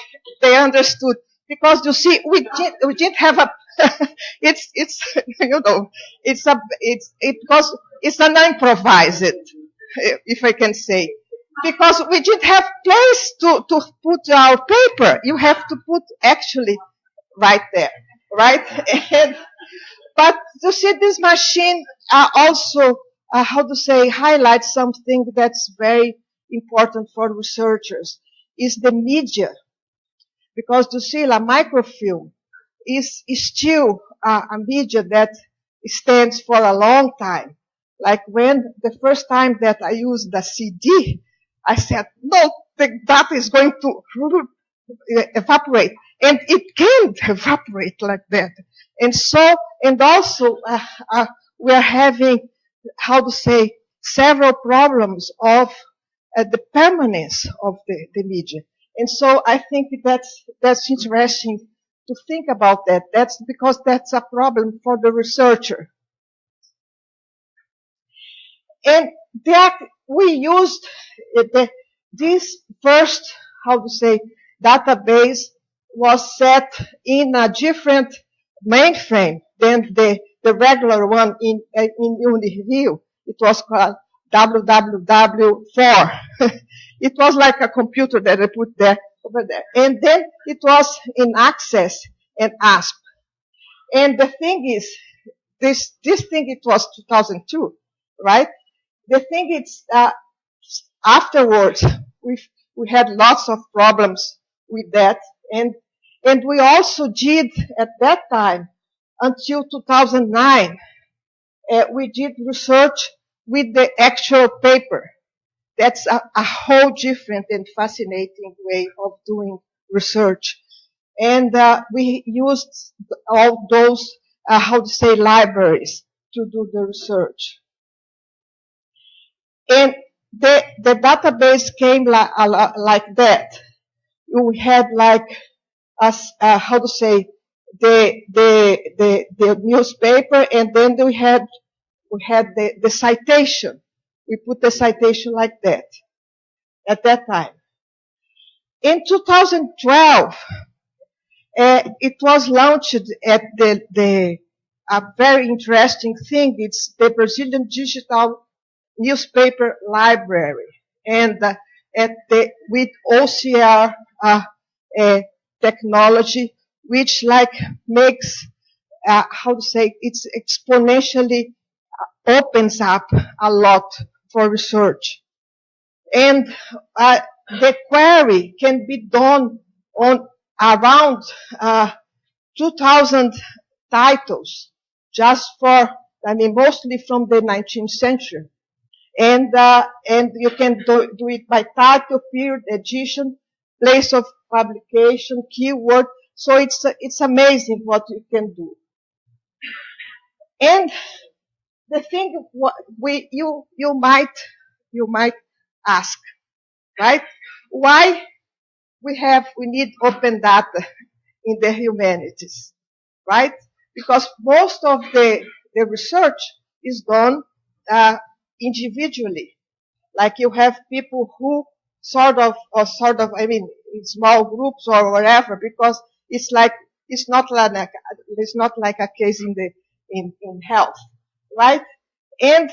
I: they understood. Because you see, we did, we didn't have a, (laughs) it's, it's, (laughs) you know, it's a, it's, it because it's an improvised, if I can say. because we didn't have place to, to put our paper. You have to put actually right there, right? (laughs) And, but you see, this machine uh, also, uh, how to say, highlights something that's very important for researchers is the media. Because you see, a microfilm is, is still uh, a media that stands for a long time. Like when the first time that I used the CD, I said, no, the data is going to (laughs) evaporate. And it can't (laughs) evaporate like that. And so, and also, uh, uh, we are having, how to say, several problems of uh, the permanence of the, the media. And so I think that's, that's interesting to think about that. That's because that's a problem for the researcher. And that we used eh, the, this first, how to say, database was set in a different mainframe than the, the regular one in, eh, in UNIRIO. It was called www4. (laughs) it was like a computer that I put there over there. And then it was in Access and ASP. And the thing is, this, this thing, it was 2002, right? The thing is, uh, afterwards, we we had lots of problems with that. And, and we also did at that time, until 2009, uh, we did research with the actual paper. That's a, a whole different and fascinating way of doing research. And uh, we used all those, uh, how to say, libraries to do the research. And the, the database came like, like that. We had like, as, uh, how to say, the, the, the, the newspaper and then we had, we had the, the citation. We put the citation like that at that time. In 2012, uh, it was launched at the, the, a very interesting thing. It's the Brazilian Digital newspaper library and uh, at the, with OCR uh, uh, technology, which like makes, uh, how to say, it's exponentially uh, opens up a lot for research. And uh, the query can be done on around 2,000 titles just for, I mean, mostly from the 19th century and uh, and you can do, do, it by title, period, edition, place of publication, keyword. So it's it's amazing what you can do. And the thing we you you might you might ask, right? Why we have we need open data in the humanities, right? Because most of the the research is done uh, individually. Like you have people who sort of, or sort of, I mean, in small groups or whatever, because it's like, it's not like, a, it's not like a case in the, in, in health, right? And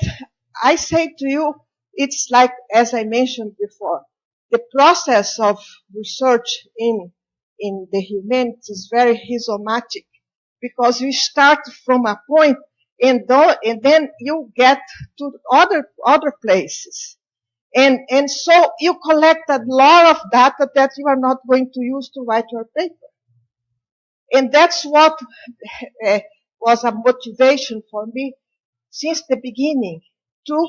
I: I say to you, it's like, as I mentioned before, the process of research in, in the humanities is very rhizomatic because you start from a point and, and then you get to other other places. And, and so you collect a lot of data that you are not going to use to write your paper. And that's what uh, (laughs) was a motivation for me since the beginning to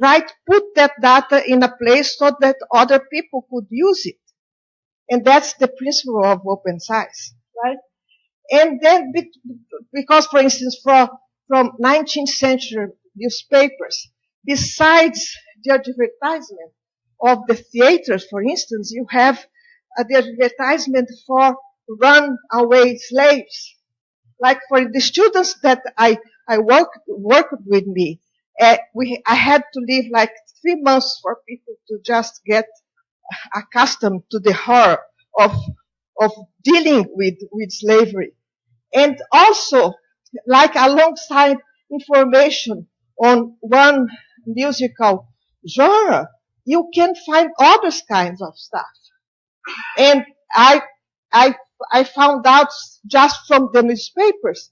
I: write, put that data in a place so that other people could use it. And that's the principle of open science, right? And then, because for instance, for from 19th century newspapers. Besides the advertisement of the theaters, for instance, you have uh, the advertisement for runaway slaves. Like for the students that I, I worked, worked with me, uh, we, I had to live like three months for people to just get accustomed to the horror of, of dealing with, with slavery. And also, like alongside information on one musical genre, you can find other kinds of stuff. And I, I, I found out just from the newspapers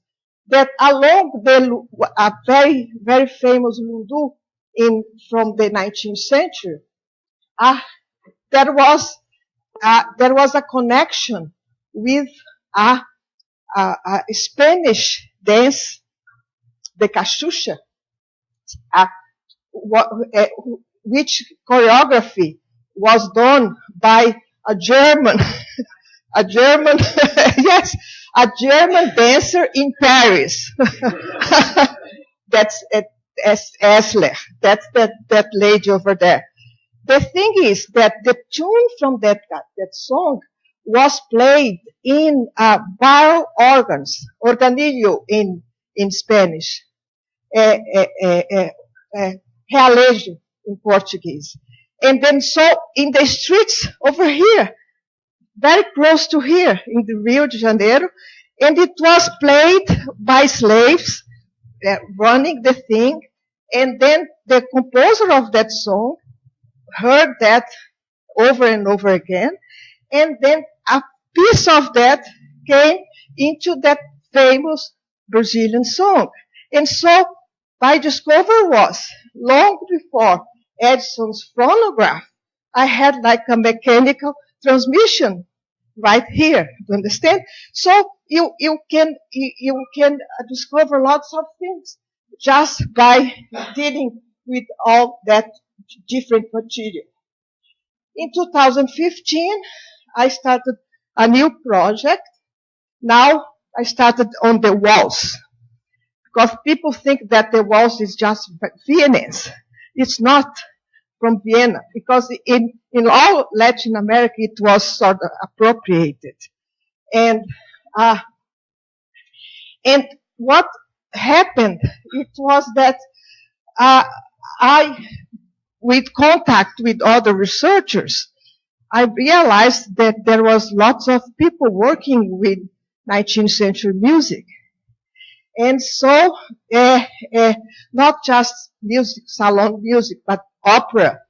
I: that along the a very, very famous Lundu in, from the 19th century, uh, there was, uh, there was a connection with a, a, a Spanish dance, the cachucha, uh, which choreography was done by a German, (laughs) a German, (laughs) yes, a German dancer in Paris. (laughs) That's uh, Elssler. That's that, that lady over there. The thing is that the tune from that, that song was played in uh, barrel organs, organillo in, in Spanish, uh, uh, uh, uh, realejo in Portuguese. And then so in the streets over here, very close to here in the Rio de Janeiro, and it was played by slaves uh, running the thing, and then the composer of that song heard that over and over again, and then a piece of that came into that famous Brazilian song. And so my discovery was long before Edison's phonograph, I had like a mechanical transmission right here. You understand? So you, you can, you, you can discover lots of things just by dealing with all that different material. In 2015, I started a new project. Now I started on the waltz Because people think that the waltz is just Viennese. It's not from Vienna. Because in, in all Latin America it was sort of appropriated. And, uh, and what happened, it was that, uh, I, with contact with other researchers, I realized that there was lots of people working with 19th century music. And so, uh, uh, not just music, salon music, but opera.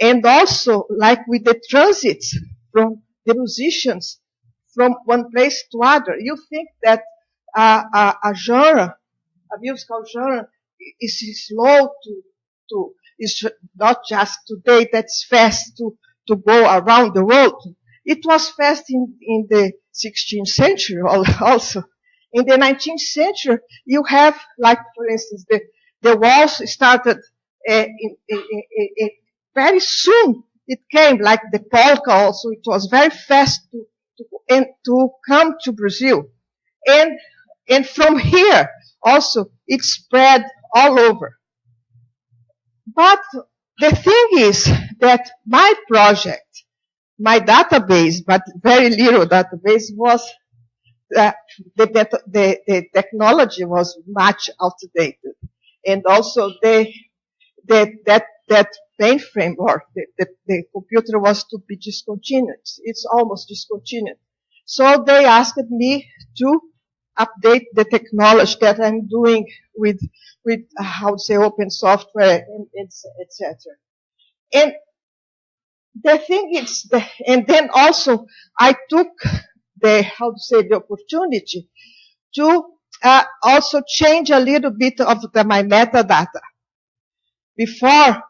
I: And also, like with the transits from the musicians from one place to other. You think that uh, a, a genre, a musical genre, is slow to, to, is not just today that's fast to, to go around the world. It was fast in, in the 16th century (laughs) also. In the 19th century, you have, like, for instance, the, the waltz started very soon. It came like the polka also. It was very fast to, to, and to come to Brazil. And, and from here also, it spread all over. But the thing is that my project, my database, but very little database was uh, the, the, the, technology was much outdated. And also the, the, that, that mainframe or the, the, the computer was to be discontinued. It's almost discontinued. So they asked me to update the technology that I'm doing with, with uh, how to say open software and etc. And the thing is, the, and then also I took the, how to say, the opportunity to uh, also change a little bit of the, my metadata. Before,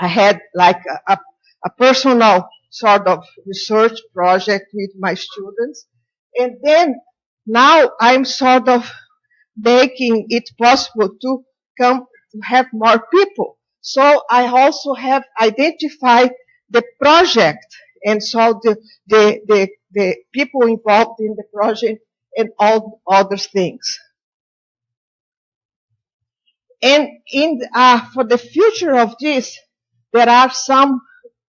I: I had like a, a, a personal sort of research project with my students. And then now I'm sort of making it possible to come to have more people. So I also have identified the project and so the, the, the, the people involved in the project and all other things. And in, uh, for the future of this, there are some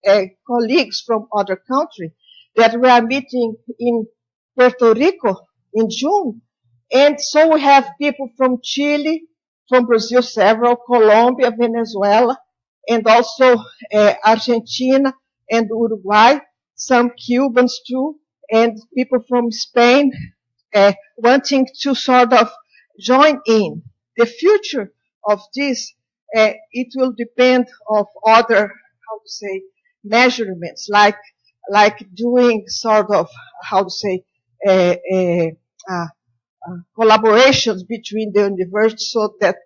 I: uh, colleagues from other countries that we are meeting in Puerto Rico in June. And so we have people from Chile, from Brazil, several, Colombia, Venezuela, and also uh, Argentina and Uruguay, some Cubans too, and people from Spain uh, wanting to sort of join in. The future of this, uh, it will depend of other, how to say, measurements, like, like doing sort of, how to say, uh, uh, collaborations between the universities so that,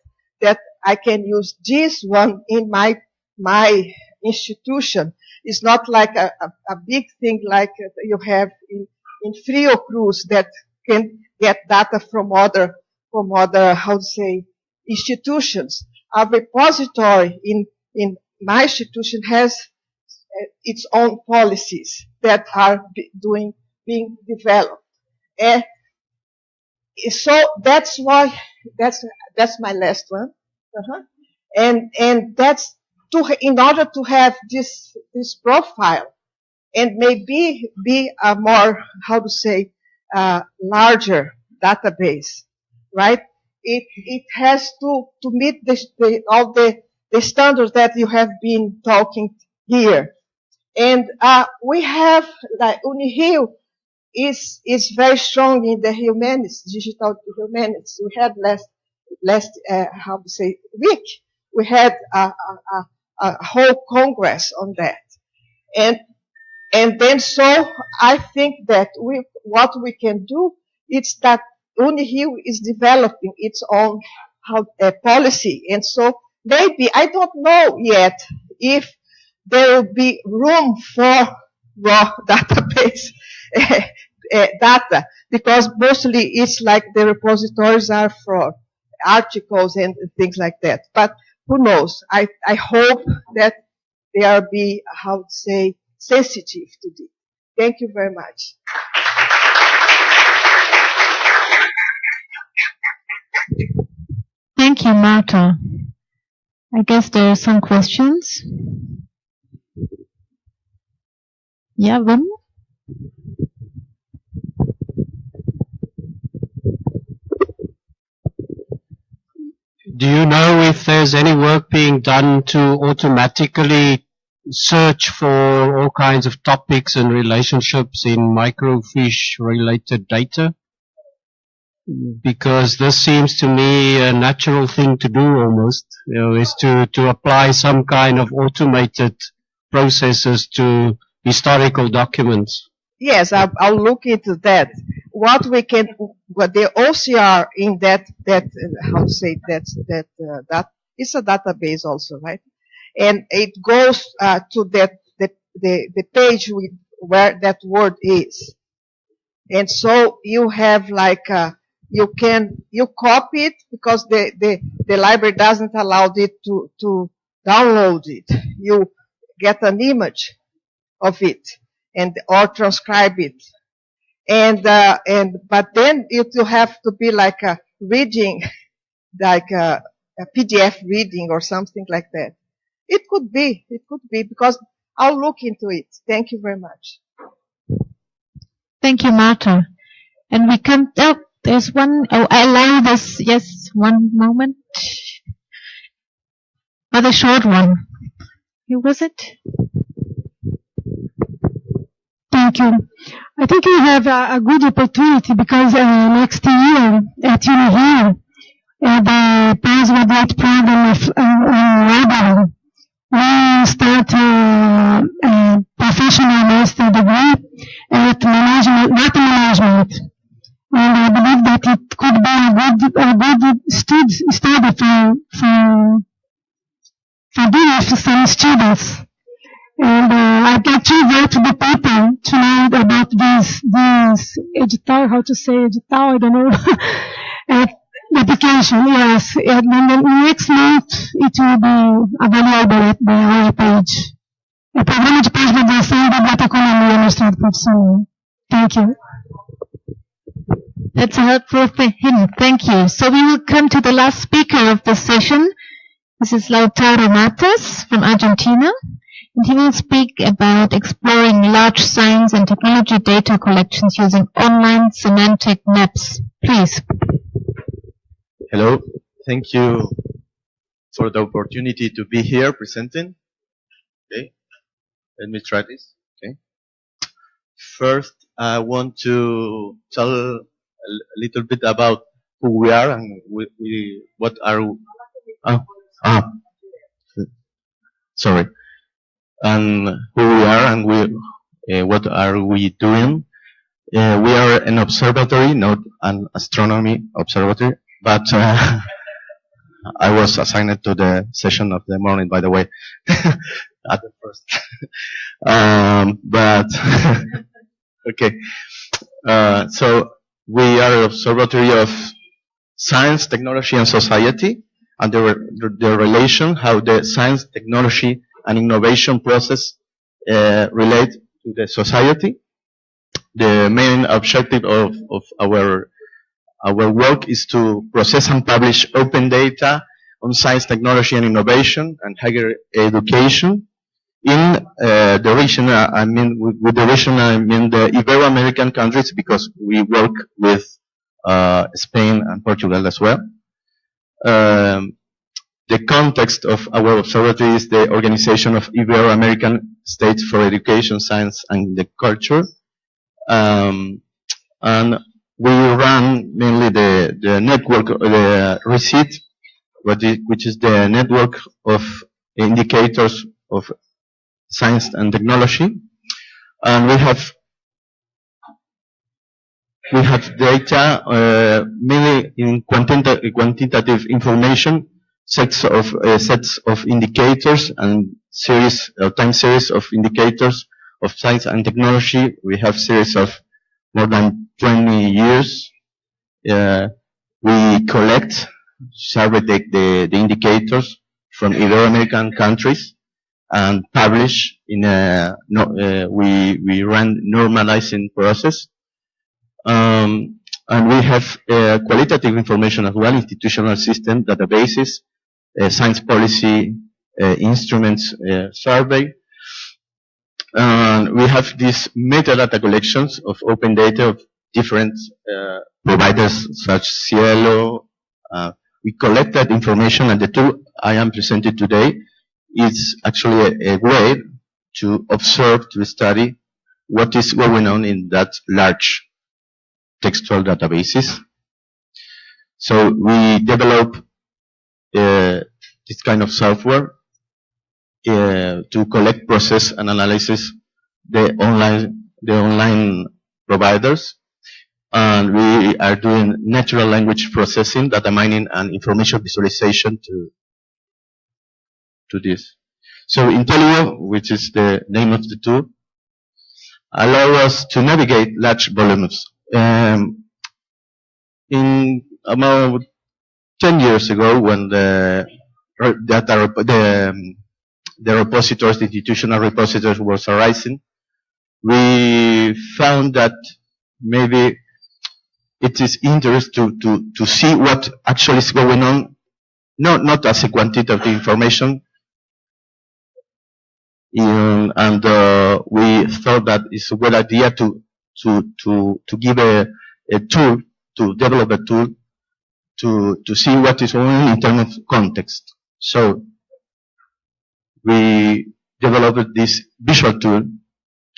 I: that I can use this one in my, my institution. It's not like a, a, a big thing like you have in, in Fiocruz that can get data from other, from other, how to say, institutions. A repository in, in my institution has uh, its own policies that are doing, being developed. And so that's why, that's, that's my last one. Uh-huh. And, and that's to, in order to have this, this profile and maybe be a more, how to say, uh, larger database, right? It, it has to, to meet the, the, all the, the standards that you have been talking here. And, uh, we have, like, UniRio is, is very strong in the humanities, digital humanities. We had last, last, uh, how to say, week, we had a, a, a whole congress on that. And, and then so I think that we, what we can do is that UniRio is developing its own uh, policy. And so maybe, I don't know yet if there will be room for raw (laughs) database (laughs) uh, data because mostly it's like the repositories are for articles and things like that. But who knows? I, I hope that they are be, how to say, sensitive to this. Thank you very much.
A: Thank you, Marta. I guess there are some questions. Yeah, Wim?
F: Do you know if there's any work being done to automatically search for all kinds of topics and relationships in microfiche related data? Because this seems to me a natural thing to do almost, you know, is to, to apply some kind of automated processes to historical documents.
I: Yes, I'll, I'll look into that. What we can, what the OCR in that, that, how to say that, that, uh, that, it's a database also, right? And it goes, uh, to that, the, the, the page with, where that word is. And so you have like, uh, you can, you copy it because the, the, the library doesn't allow it to, to download it. You get an image of it and or transcribe it. And uh, and but then it will have to be like a reading, (laughs) like a, a PDF reading or something like that. It could be, it could be because I'll look into it. Thank you very much.
A: Thank you, Marta. And we come. Oh, there's one. Oh, I allow this. Yes, one moment. But a short one. Who was it?
J: Thank you. I think we have a, a good opportunity because uh, next year at UniRio, uh, the postgraduate program of uh, library will start uh, a professional master degree at management, data management. And I believe that it could be a good, a good stud, study for, for, for doing for some students. And uh, I to write to the people tonight about this, this edital, how to say edital, I don't know, (laughs) uh, application, yes. And then the next month it will be available at the our page. O programa de pós-graduação da Biblioteconomia no Estado Profissional. Thank you.
A: That's a helpful for him. Thank you. So we will come to the last speaker of the session. This is Lautaro Matas from Argentina. And he will speak about exploring large science and technology data collections using online semantic maps. Please.
K: Hello. Thank you for the opportunity to be here presenting. Okay. Let me try this. Okay. First, I want to tell a little bit about who we are and we, we what are. Oh, ah. Sorry. and who we are and we, uh, what are we doing. Uh, we are an observatory, not an astronomy observatory, but uh, (laughs) I was assigned to the session of the morning, by the way, (laughs) at the first. (laughs) um, but okay, uh, so we are an observatory of science, technology, and society, and the, re- the relation how the science, technology, and innovation process uh, relate to the society. The main objective of, of our our work is to process and publish open data on science, technology, and innovation and higher education in uh, the region. uh, I mean, with, with the region, I mean the Ibero-American countries because we work with uh, Spain and Portugal as well. Um, the context of our observatory is the organization of Ibero-American States for Education, Science, and the Culture. Um, and we run mainly the, the network, uh, the is, which is the network of indicators of science and technology. And we have we have data uh, mainly in quantita- quantitative information, sets of uh, sets of indicators and series uh, time series of indicators of science and technology. We have series of more than 20 years. Uh, we collect, survey the, the, the indicators from Ibero-American countries and publish in a, no, uh, we, we run normalizing process. Um, and we have uh, qualitative information as well, institutional system, databases, uh, science policy uh, instruments uh, survey. And we have these metadata collections of open data of different uh, providers such SciELO. We collect that information and the tool I am presented today is actually a, a way to observe, to study what is going on in that large textual databases. So we develop uh, this kind of software uh, to collect, process, and analyze the online the online providers. And we are doing natural language processing, data mining, and information visualization to to this. So IntelliGo, which is the name of the tool, allow us to navigate large volumes. Um, in about 10 years ago, when the data the, um, the repositories, the institutional repositories was arising, we found that maybe it is interest to, to, to see what actually is going on, not, not as a quantitative information, um, and uh, we thought that it's a good idea to to to to give a, a tool to develop a tool to to see what is going in terms of context. So we developed this visual tool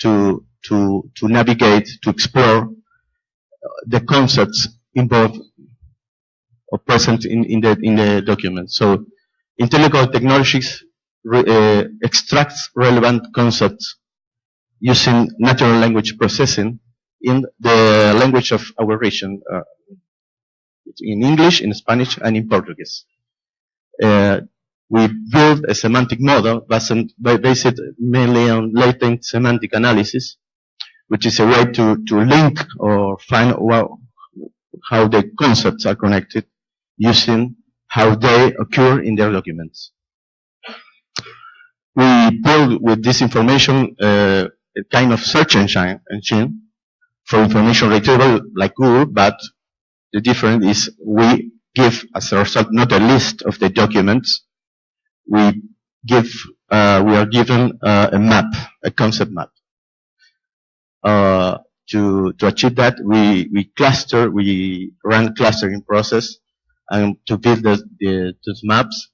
K: to to to navigate to explore uh, the concepts involved or present in, in the in the document. So intellectual technologies re, uh, extracts relevant concepts using natural language processing in the language of our region, uh, in English, in Spanish, and in Portuguese. Uh, we build a semantic model based, mainly on latent semantic analysis, which is a way to, to link or find how the concepts are connected using how they occur in their documents we build with this information uh, a kind of search engine, engine for information retrieval like Google, but the difference is we give as a result not a list of the documents, we give, uh, we are given uh, a map, a concept map. Uh, to, to achieve that, we, we cluster, we run clustering process and to build the, the, those maps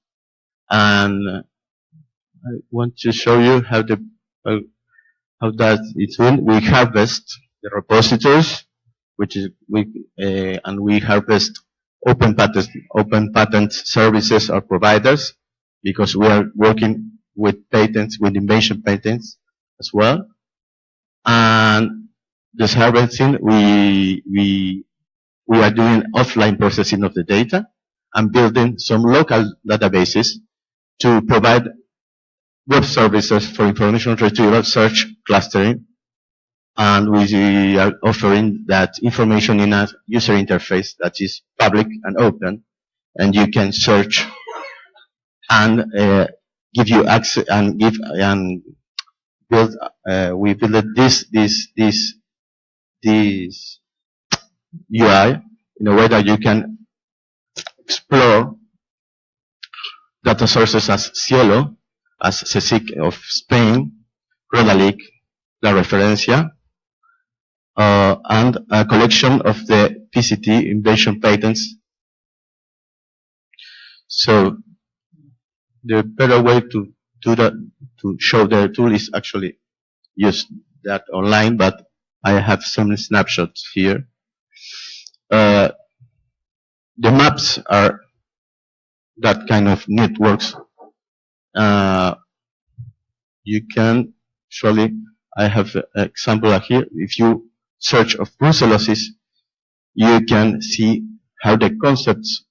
K: and I want to show you how the how, how that it's done. We harvest the repositories, which is we uh, and we harvest open patent open patent services or providers because we are working with patents, with invention patents as well. And this harvesting, we, we, we are doing offline processing of the data and building some local databases to provide web services for information retrieval, search, clustering, and we are offering that information in a user interface that is public and open, and you can search and uh, give you access and give and build. Uh, we built this this this this UI in a way that you can explore data sources as SciELO, as CSIC of Spain, Redalyc, La Referencia, uh, and a collection of the PCT invention patents. So the better way to do that, to show the tool is actually use that online, but I have some snapshots here. Uh, the maps are that kind of networks. Uh, you can surely, I have an example here. If you search of brucellosis, you can see how the concepts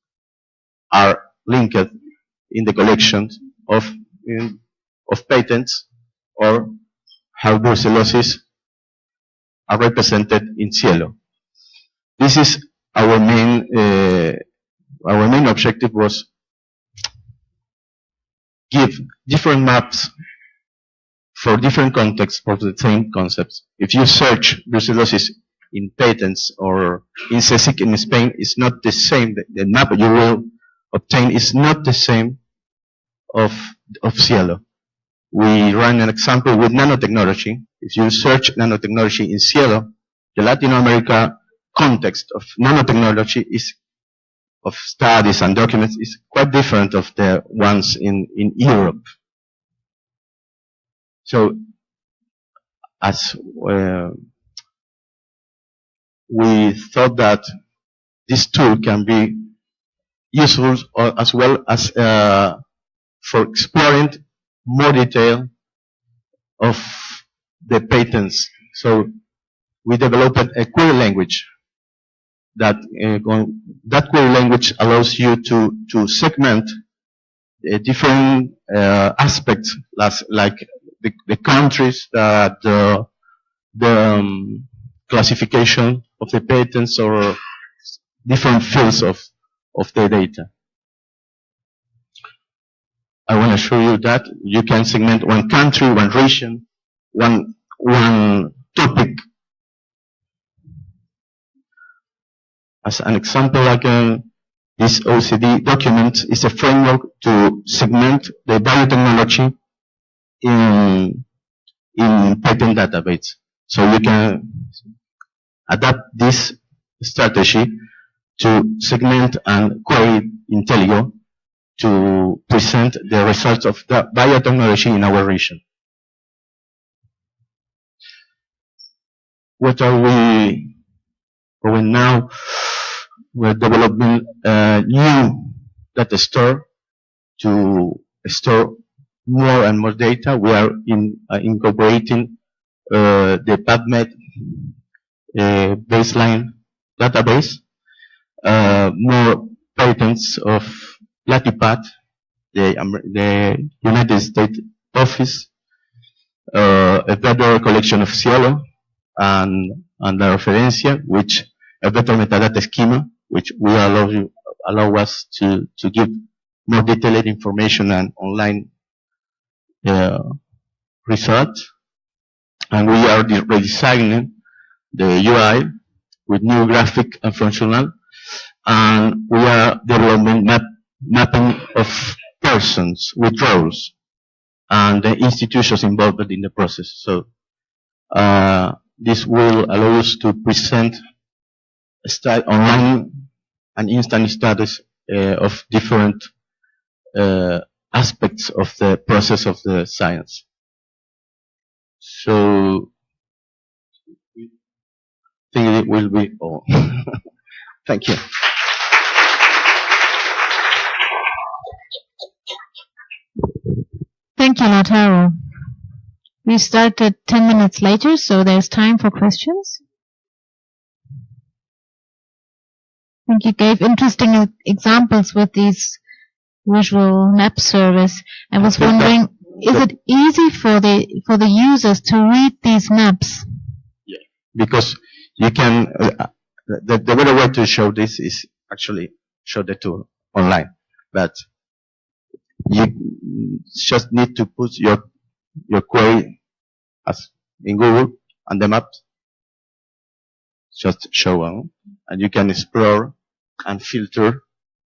K: are linked in the collections of in, of patents or how brucellosis are represented in SciELO. This is our main uh, our main objective was give different maps for different contexts of the same concepts. If you search brucellosis in patents or in CSIC in Spain, it's not the same. The, the map you will obtain is not the same of, of SciELO. We run an example with nanotechnology. If you search nanotechnology in SciELO, the Latin America context of nanotechnology is of studies and documents is quite different of the ones in, in Europe. So, as uh, we thought that this tool can be useful as well as uh, for exploring more detail of the patents. So we developed a query language that uh, that query language allows you to to segment uh, different uh, aspects like the, the countries that the um, classification of the patents or different fields of of the data. I want to show you that you can segment one country, one region, one one topic As an example, again, this OECD document is a framework to segment the biotechnology in, in patent database. So you can adapt this strategy to segment and query IntelliGo to present the results of the biotechnology in our region. What are we going now? We're developing a new data store to store more and more data. We are in, uh, incorporating uh, the PubMed uh, baseline database, uh, more patents of LATIPAT, the, the United States office, uh, a better collection of SciELO, and, and La Referencia, which a better metadata schema, which will allow you, allow us to, to give more detailed information and online uh, results. And we are redesigning the UI with new graphic and functional. And we are developing map, mapping of persons with roles and the institutions involved in the process. So uh, this will allow us to present online and instant status uh, of different uh, aspects of the process of the science. So, I think it will be all. (laughs) Thank you.
A: Thank Thank you, Lautaro. We started 10 minutes later, so there's time for questions. I think you gave interesting examples with these visual map service. I was wondering, is it easy for the for the users to read these maps?
K: Yeah, because you can, uh, the, the better way to show this is actually show the tool online. But you just need to put your, your query as in Google and the map just show on and you can explore and filter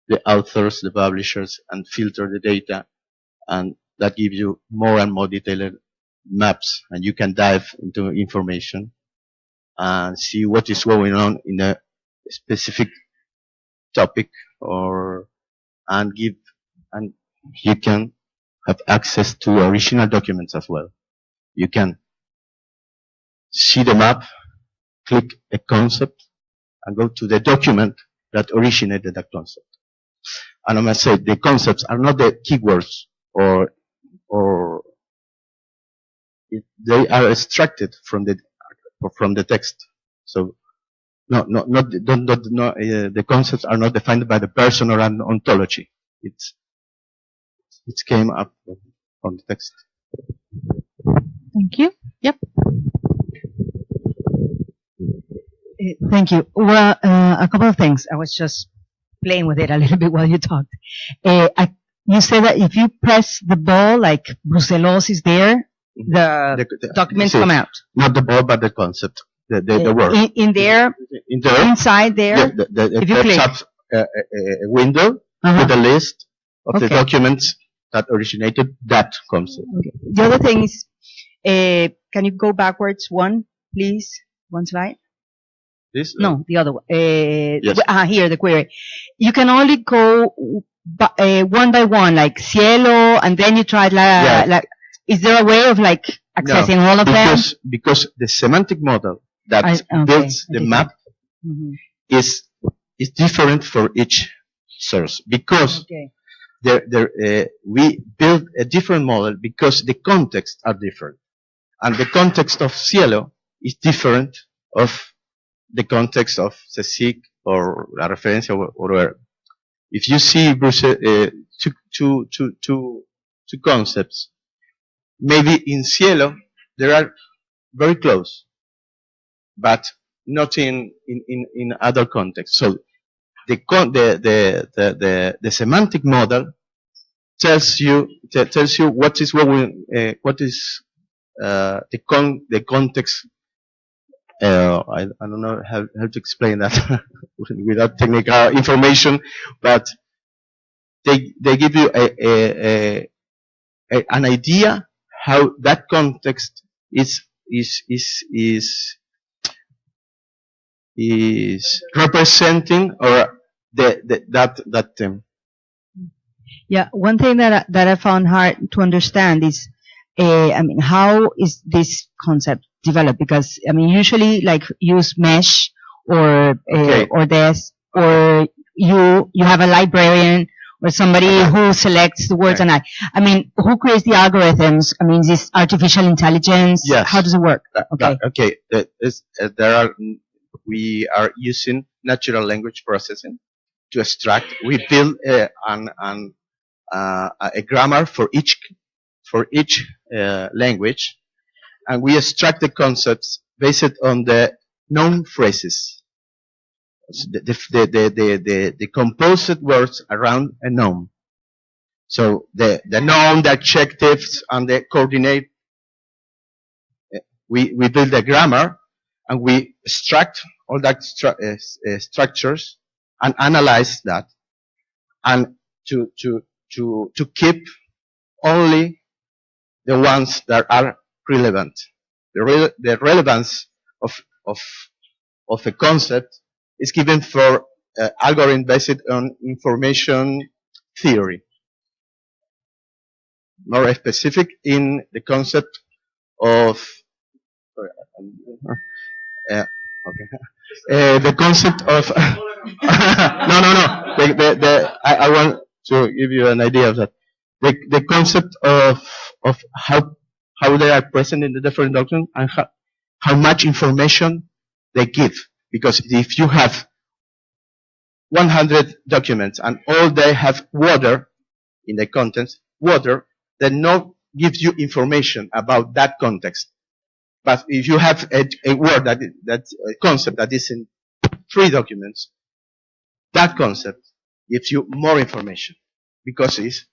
K: the authors, the publishers and filter the data and that gives you more and more detailed maps and you can dive into information and see what is going on in a specific topic or and give and you can have access to original documents as well. You can see the map, click a concept and go to the document that originated that concept. And I must say the concepts are not the keywords or or it, they are extracted from the from the text. So, no, no, not, don't, not, no, uh, the concepts are not defined by the person or an ontology. It's, it came up from the text.
A: Thank you. Yep.
H: Eh, Thank you. Well, uh, a couple of things. I was just playing with it a (laughs) little bit while you talked. Uh, I, you said that if you press the ball, like Bruselos is there, the, documents
K: see,
H: come out.
K: Not the ball, but the concept, the, the, the
H: Uh,
K: word.
H: In, in there,
K: In there,
H: inside there,
K: yeah, the, the,
H: if
K: it
H: you click.
K: up a, a, a window
H: Uh-huh.
K: with a list of the documents that originated that concept.
H: the other thing is, uh, can you go backwards one, please? One slide?
K: This?
H: No, the other one. Uh,
K: Yes.
H: ah, here, the query. You can only go uh, one by one, like SciELO, and then you try la,
K: Yeah.
H: like, is there a way of like accessing
K: No,
H: all of them?
K: because, Because the semantic model that
H: I- okay,
K: builds the map
H: Mhm.
K: is is different for each source because
H: Okay.
K: there, there, uh, we build a different model because the contexts are different, and the context of SciELO is different of the context of the CSIC or La Referencia or whatever. If you see Bruce, uh, two, two, two, two, two concepts, maybe in SciELO they are very close, but not in, in, in, in other contexts. So the, con- the, the, the, the, the semantic model tells you, te- tells you what is going, uh, what is, uh, the con, the context, uh, I, I don't know how, how to explain that (laughs) without technical information, but they, they give you a, a, a, an idea how that context is, is, is, is, is representing or the, the that that um,
H: Yeah, one thing that I, that I found hard to understand is, uh, I mean, how is this concept developed? Because I mean, usually like use MeSH or uh,
K: Okay.
H: or this, or you you have a librarian or somebody who selects the words, and I, I mean, who creates the algorithms? I mean, this artificial intelligence?
K: Yes.
H: How does it work?
K: that-
H: Okay.
K: that- okay that is, uh, there are we are using natural language processing to extract we build uh, an, an uh, a grammar for each for each uh, language and we extract the concepts based on the noun phrases. The, the, the, the, the, the, words around a noun. So the, the noun, the adjectives, and the coordinate we, we build a grammar and we extract all that stru- uh, uh, structures and analyze that and to, to, to, to keep only the ones that are relevant. The, re- the relevance of, of, of a concept is given for uh, algorithm based on information theory. More specific in the concept of uh, okay. Uh, the concept of (laughs) no, no, no. The, the, the, I, I want to give you an idea of that. The, the concept of of how how they are present in the different documents and how, how much information they give. Because if you have 100 documents and all they have water in the contents, water, then no gives you information about that context. But if you have a, a word that, that a concept that is in three documents, that concept gives you more information because it's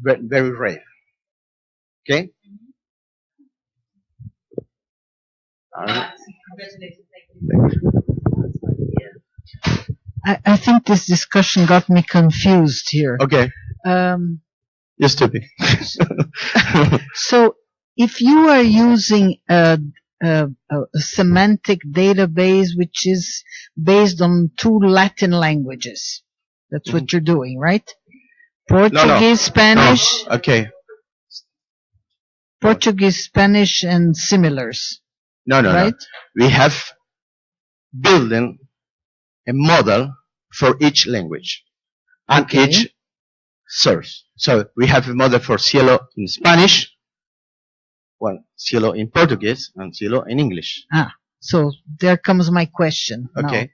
K: very rare. Okay?
C: I, I think this discussion got me confused here.
K: okay,
C: Um,
K: you're stupid. (laughs)
C: so if you are using a, a, a semantic database which is based on two Latin languages, that's what you're doing, right? Portuguese, Spanish,
K: No, okay.
C: Portuguese, Spanish, and similars,
K: No, no,
C: right?
K: no. We have building a model for each language and
C: Okay.
K: each source. So we have a model for SciELO in Spanish, well, SciELO in Portuguese, and SciELO in English.
C: Ah, so there comes my question. now.
K: Okay.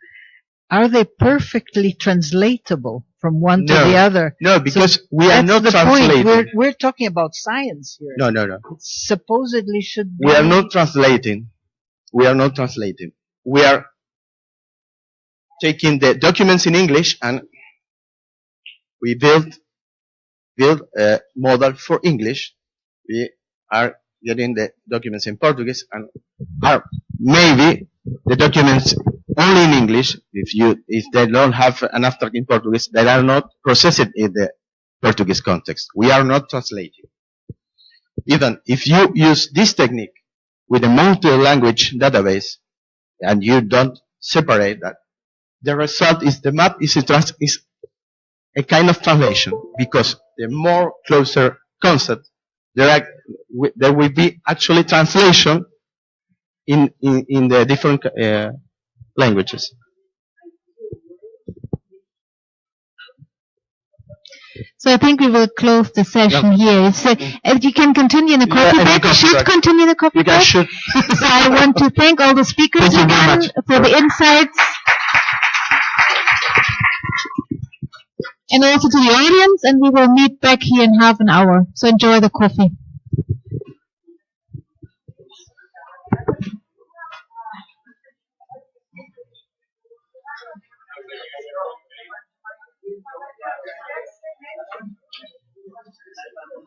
C: Are they perfectly translatable from one to
K: No.
C: the other?
K: No, because we are
C: That's
K: not
C: the
K: translating.
C: point. We're, we're talking about science here.
K: No, no, no.
C: It supposedly should be.
K: We are not translating. We are not translating. We are taking the documents in English and we build build a model for English. We are getting the documents in Portuguese and are maybe the documents only in English. If you if they don't have an abstract in Portuguese, they are not processed in the Portuguese context. We are not translating. Even if you use this technique with a multi-language database and you don't separate that, the result is the map is a, trans- is a kind of translation because the more closer concept, there, are, there will be actually translation in, in, in the different uh, languages.
A: So I think we will close the session here. So if you can continue in the
K: Yeah,
A: coffee break,
K: coffee
A: should continue the break.
K: should. (laughs)
A: So I want to thank all the speakers
K: Thank you very
A: again
K: much.
A: for the insights. And also to the audience, and we will meet back here in half an hour. So enjoy the coffee.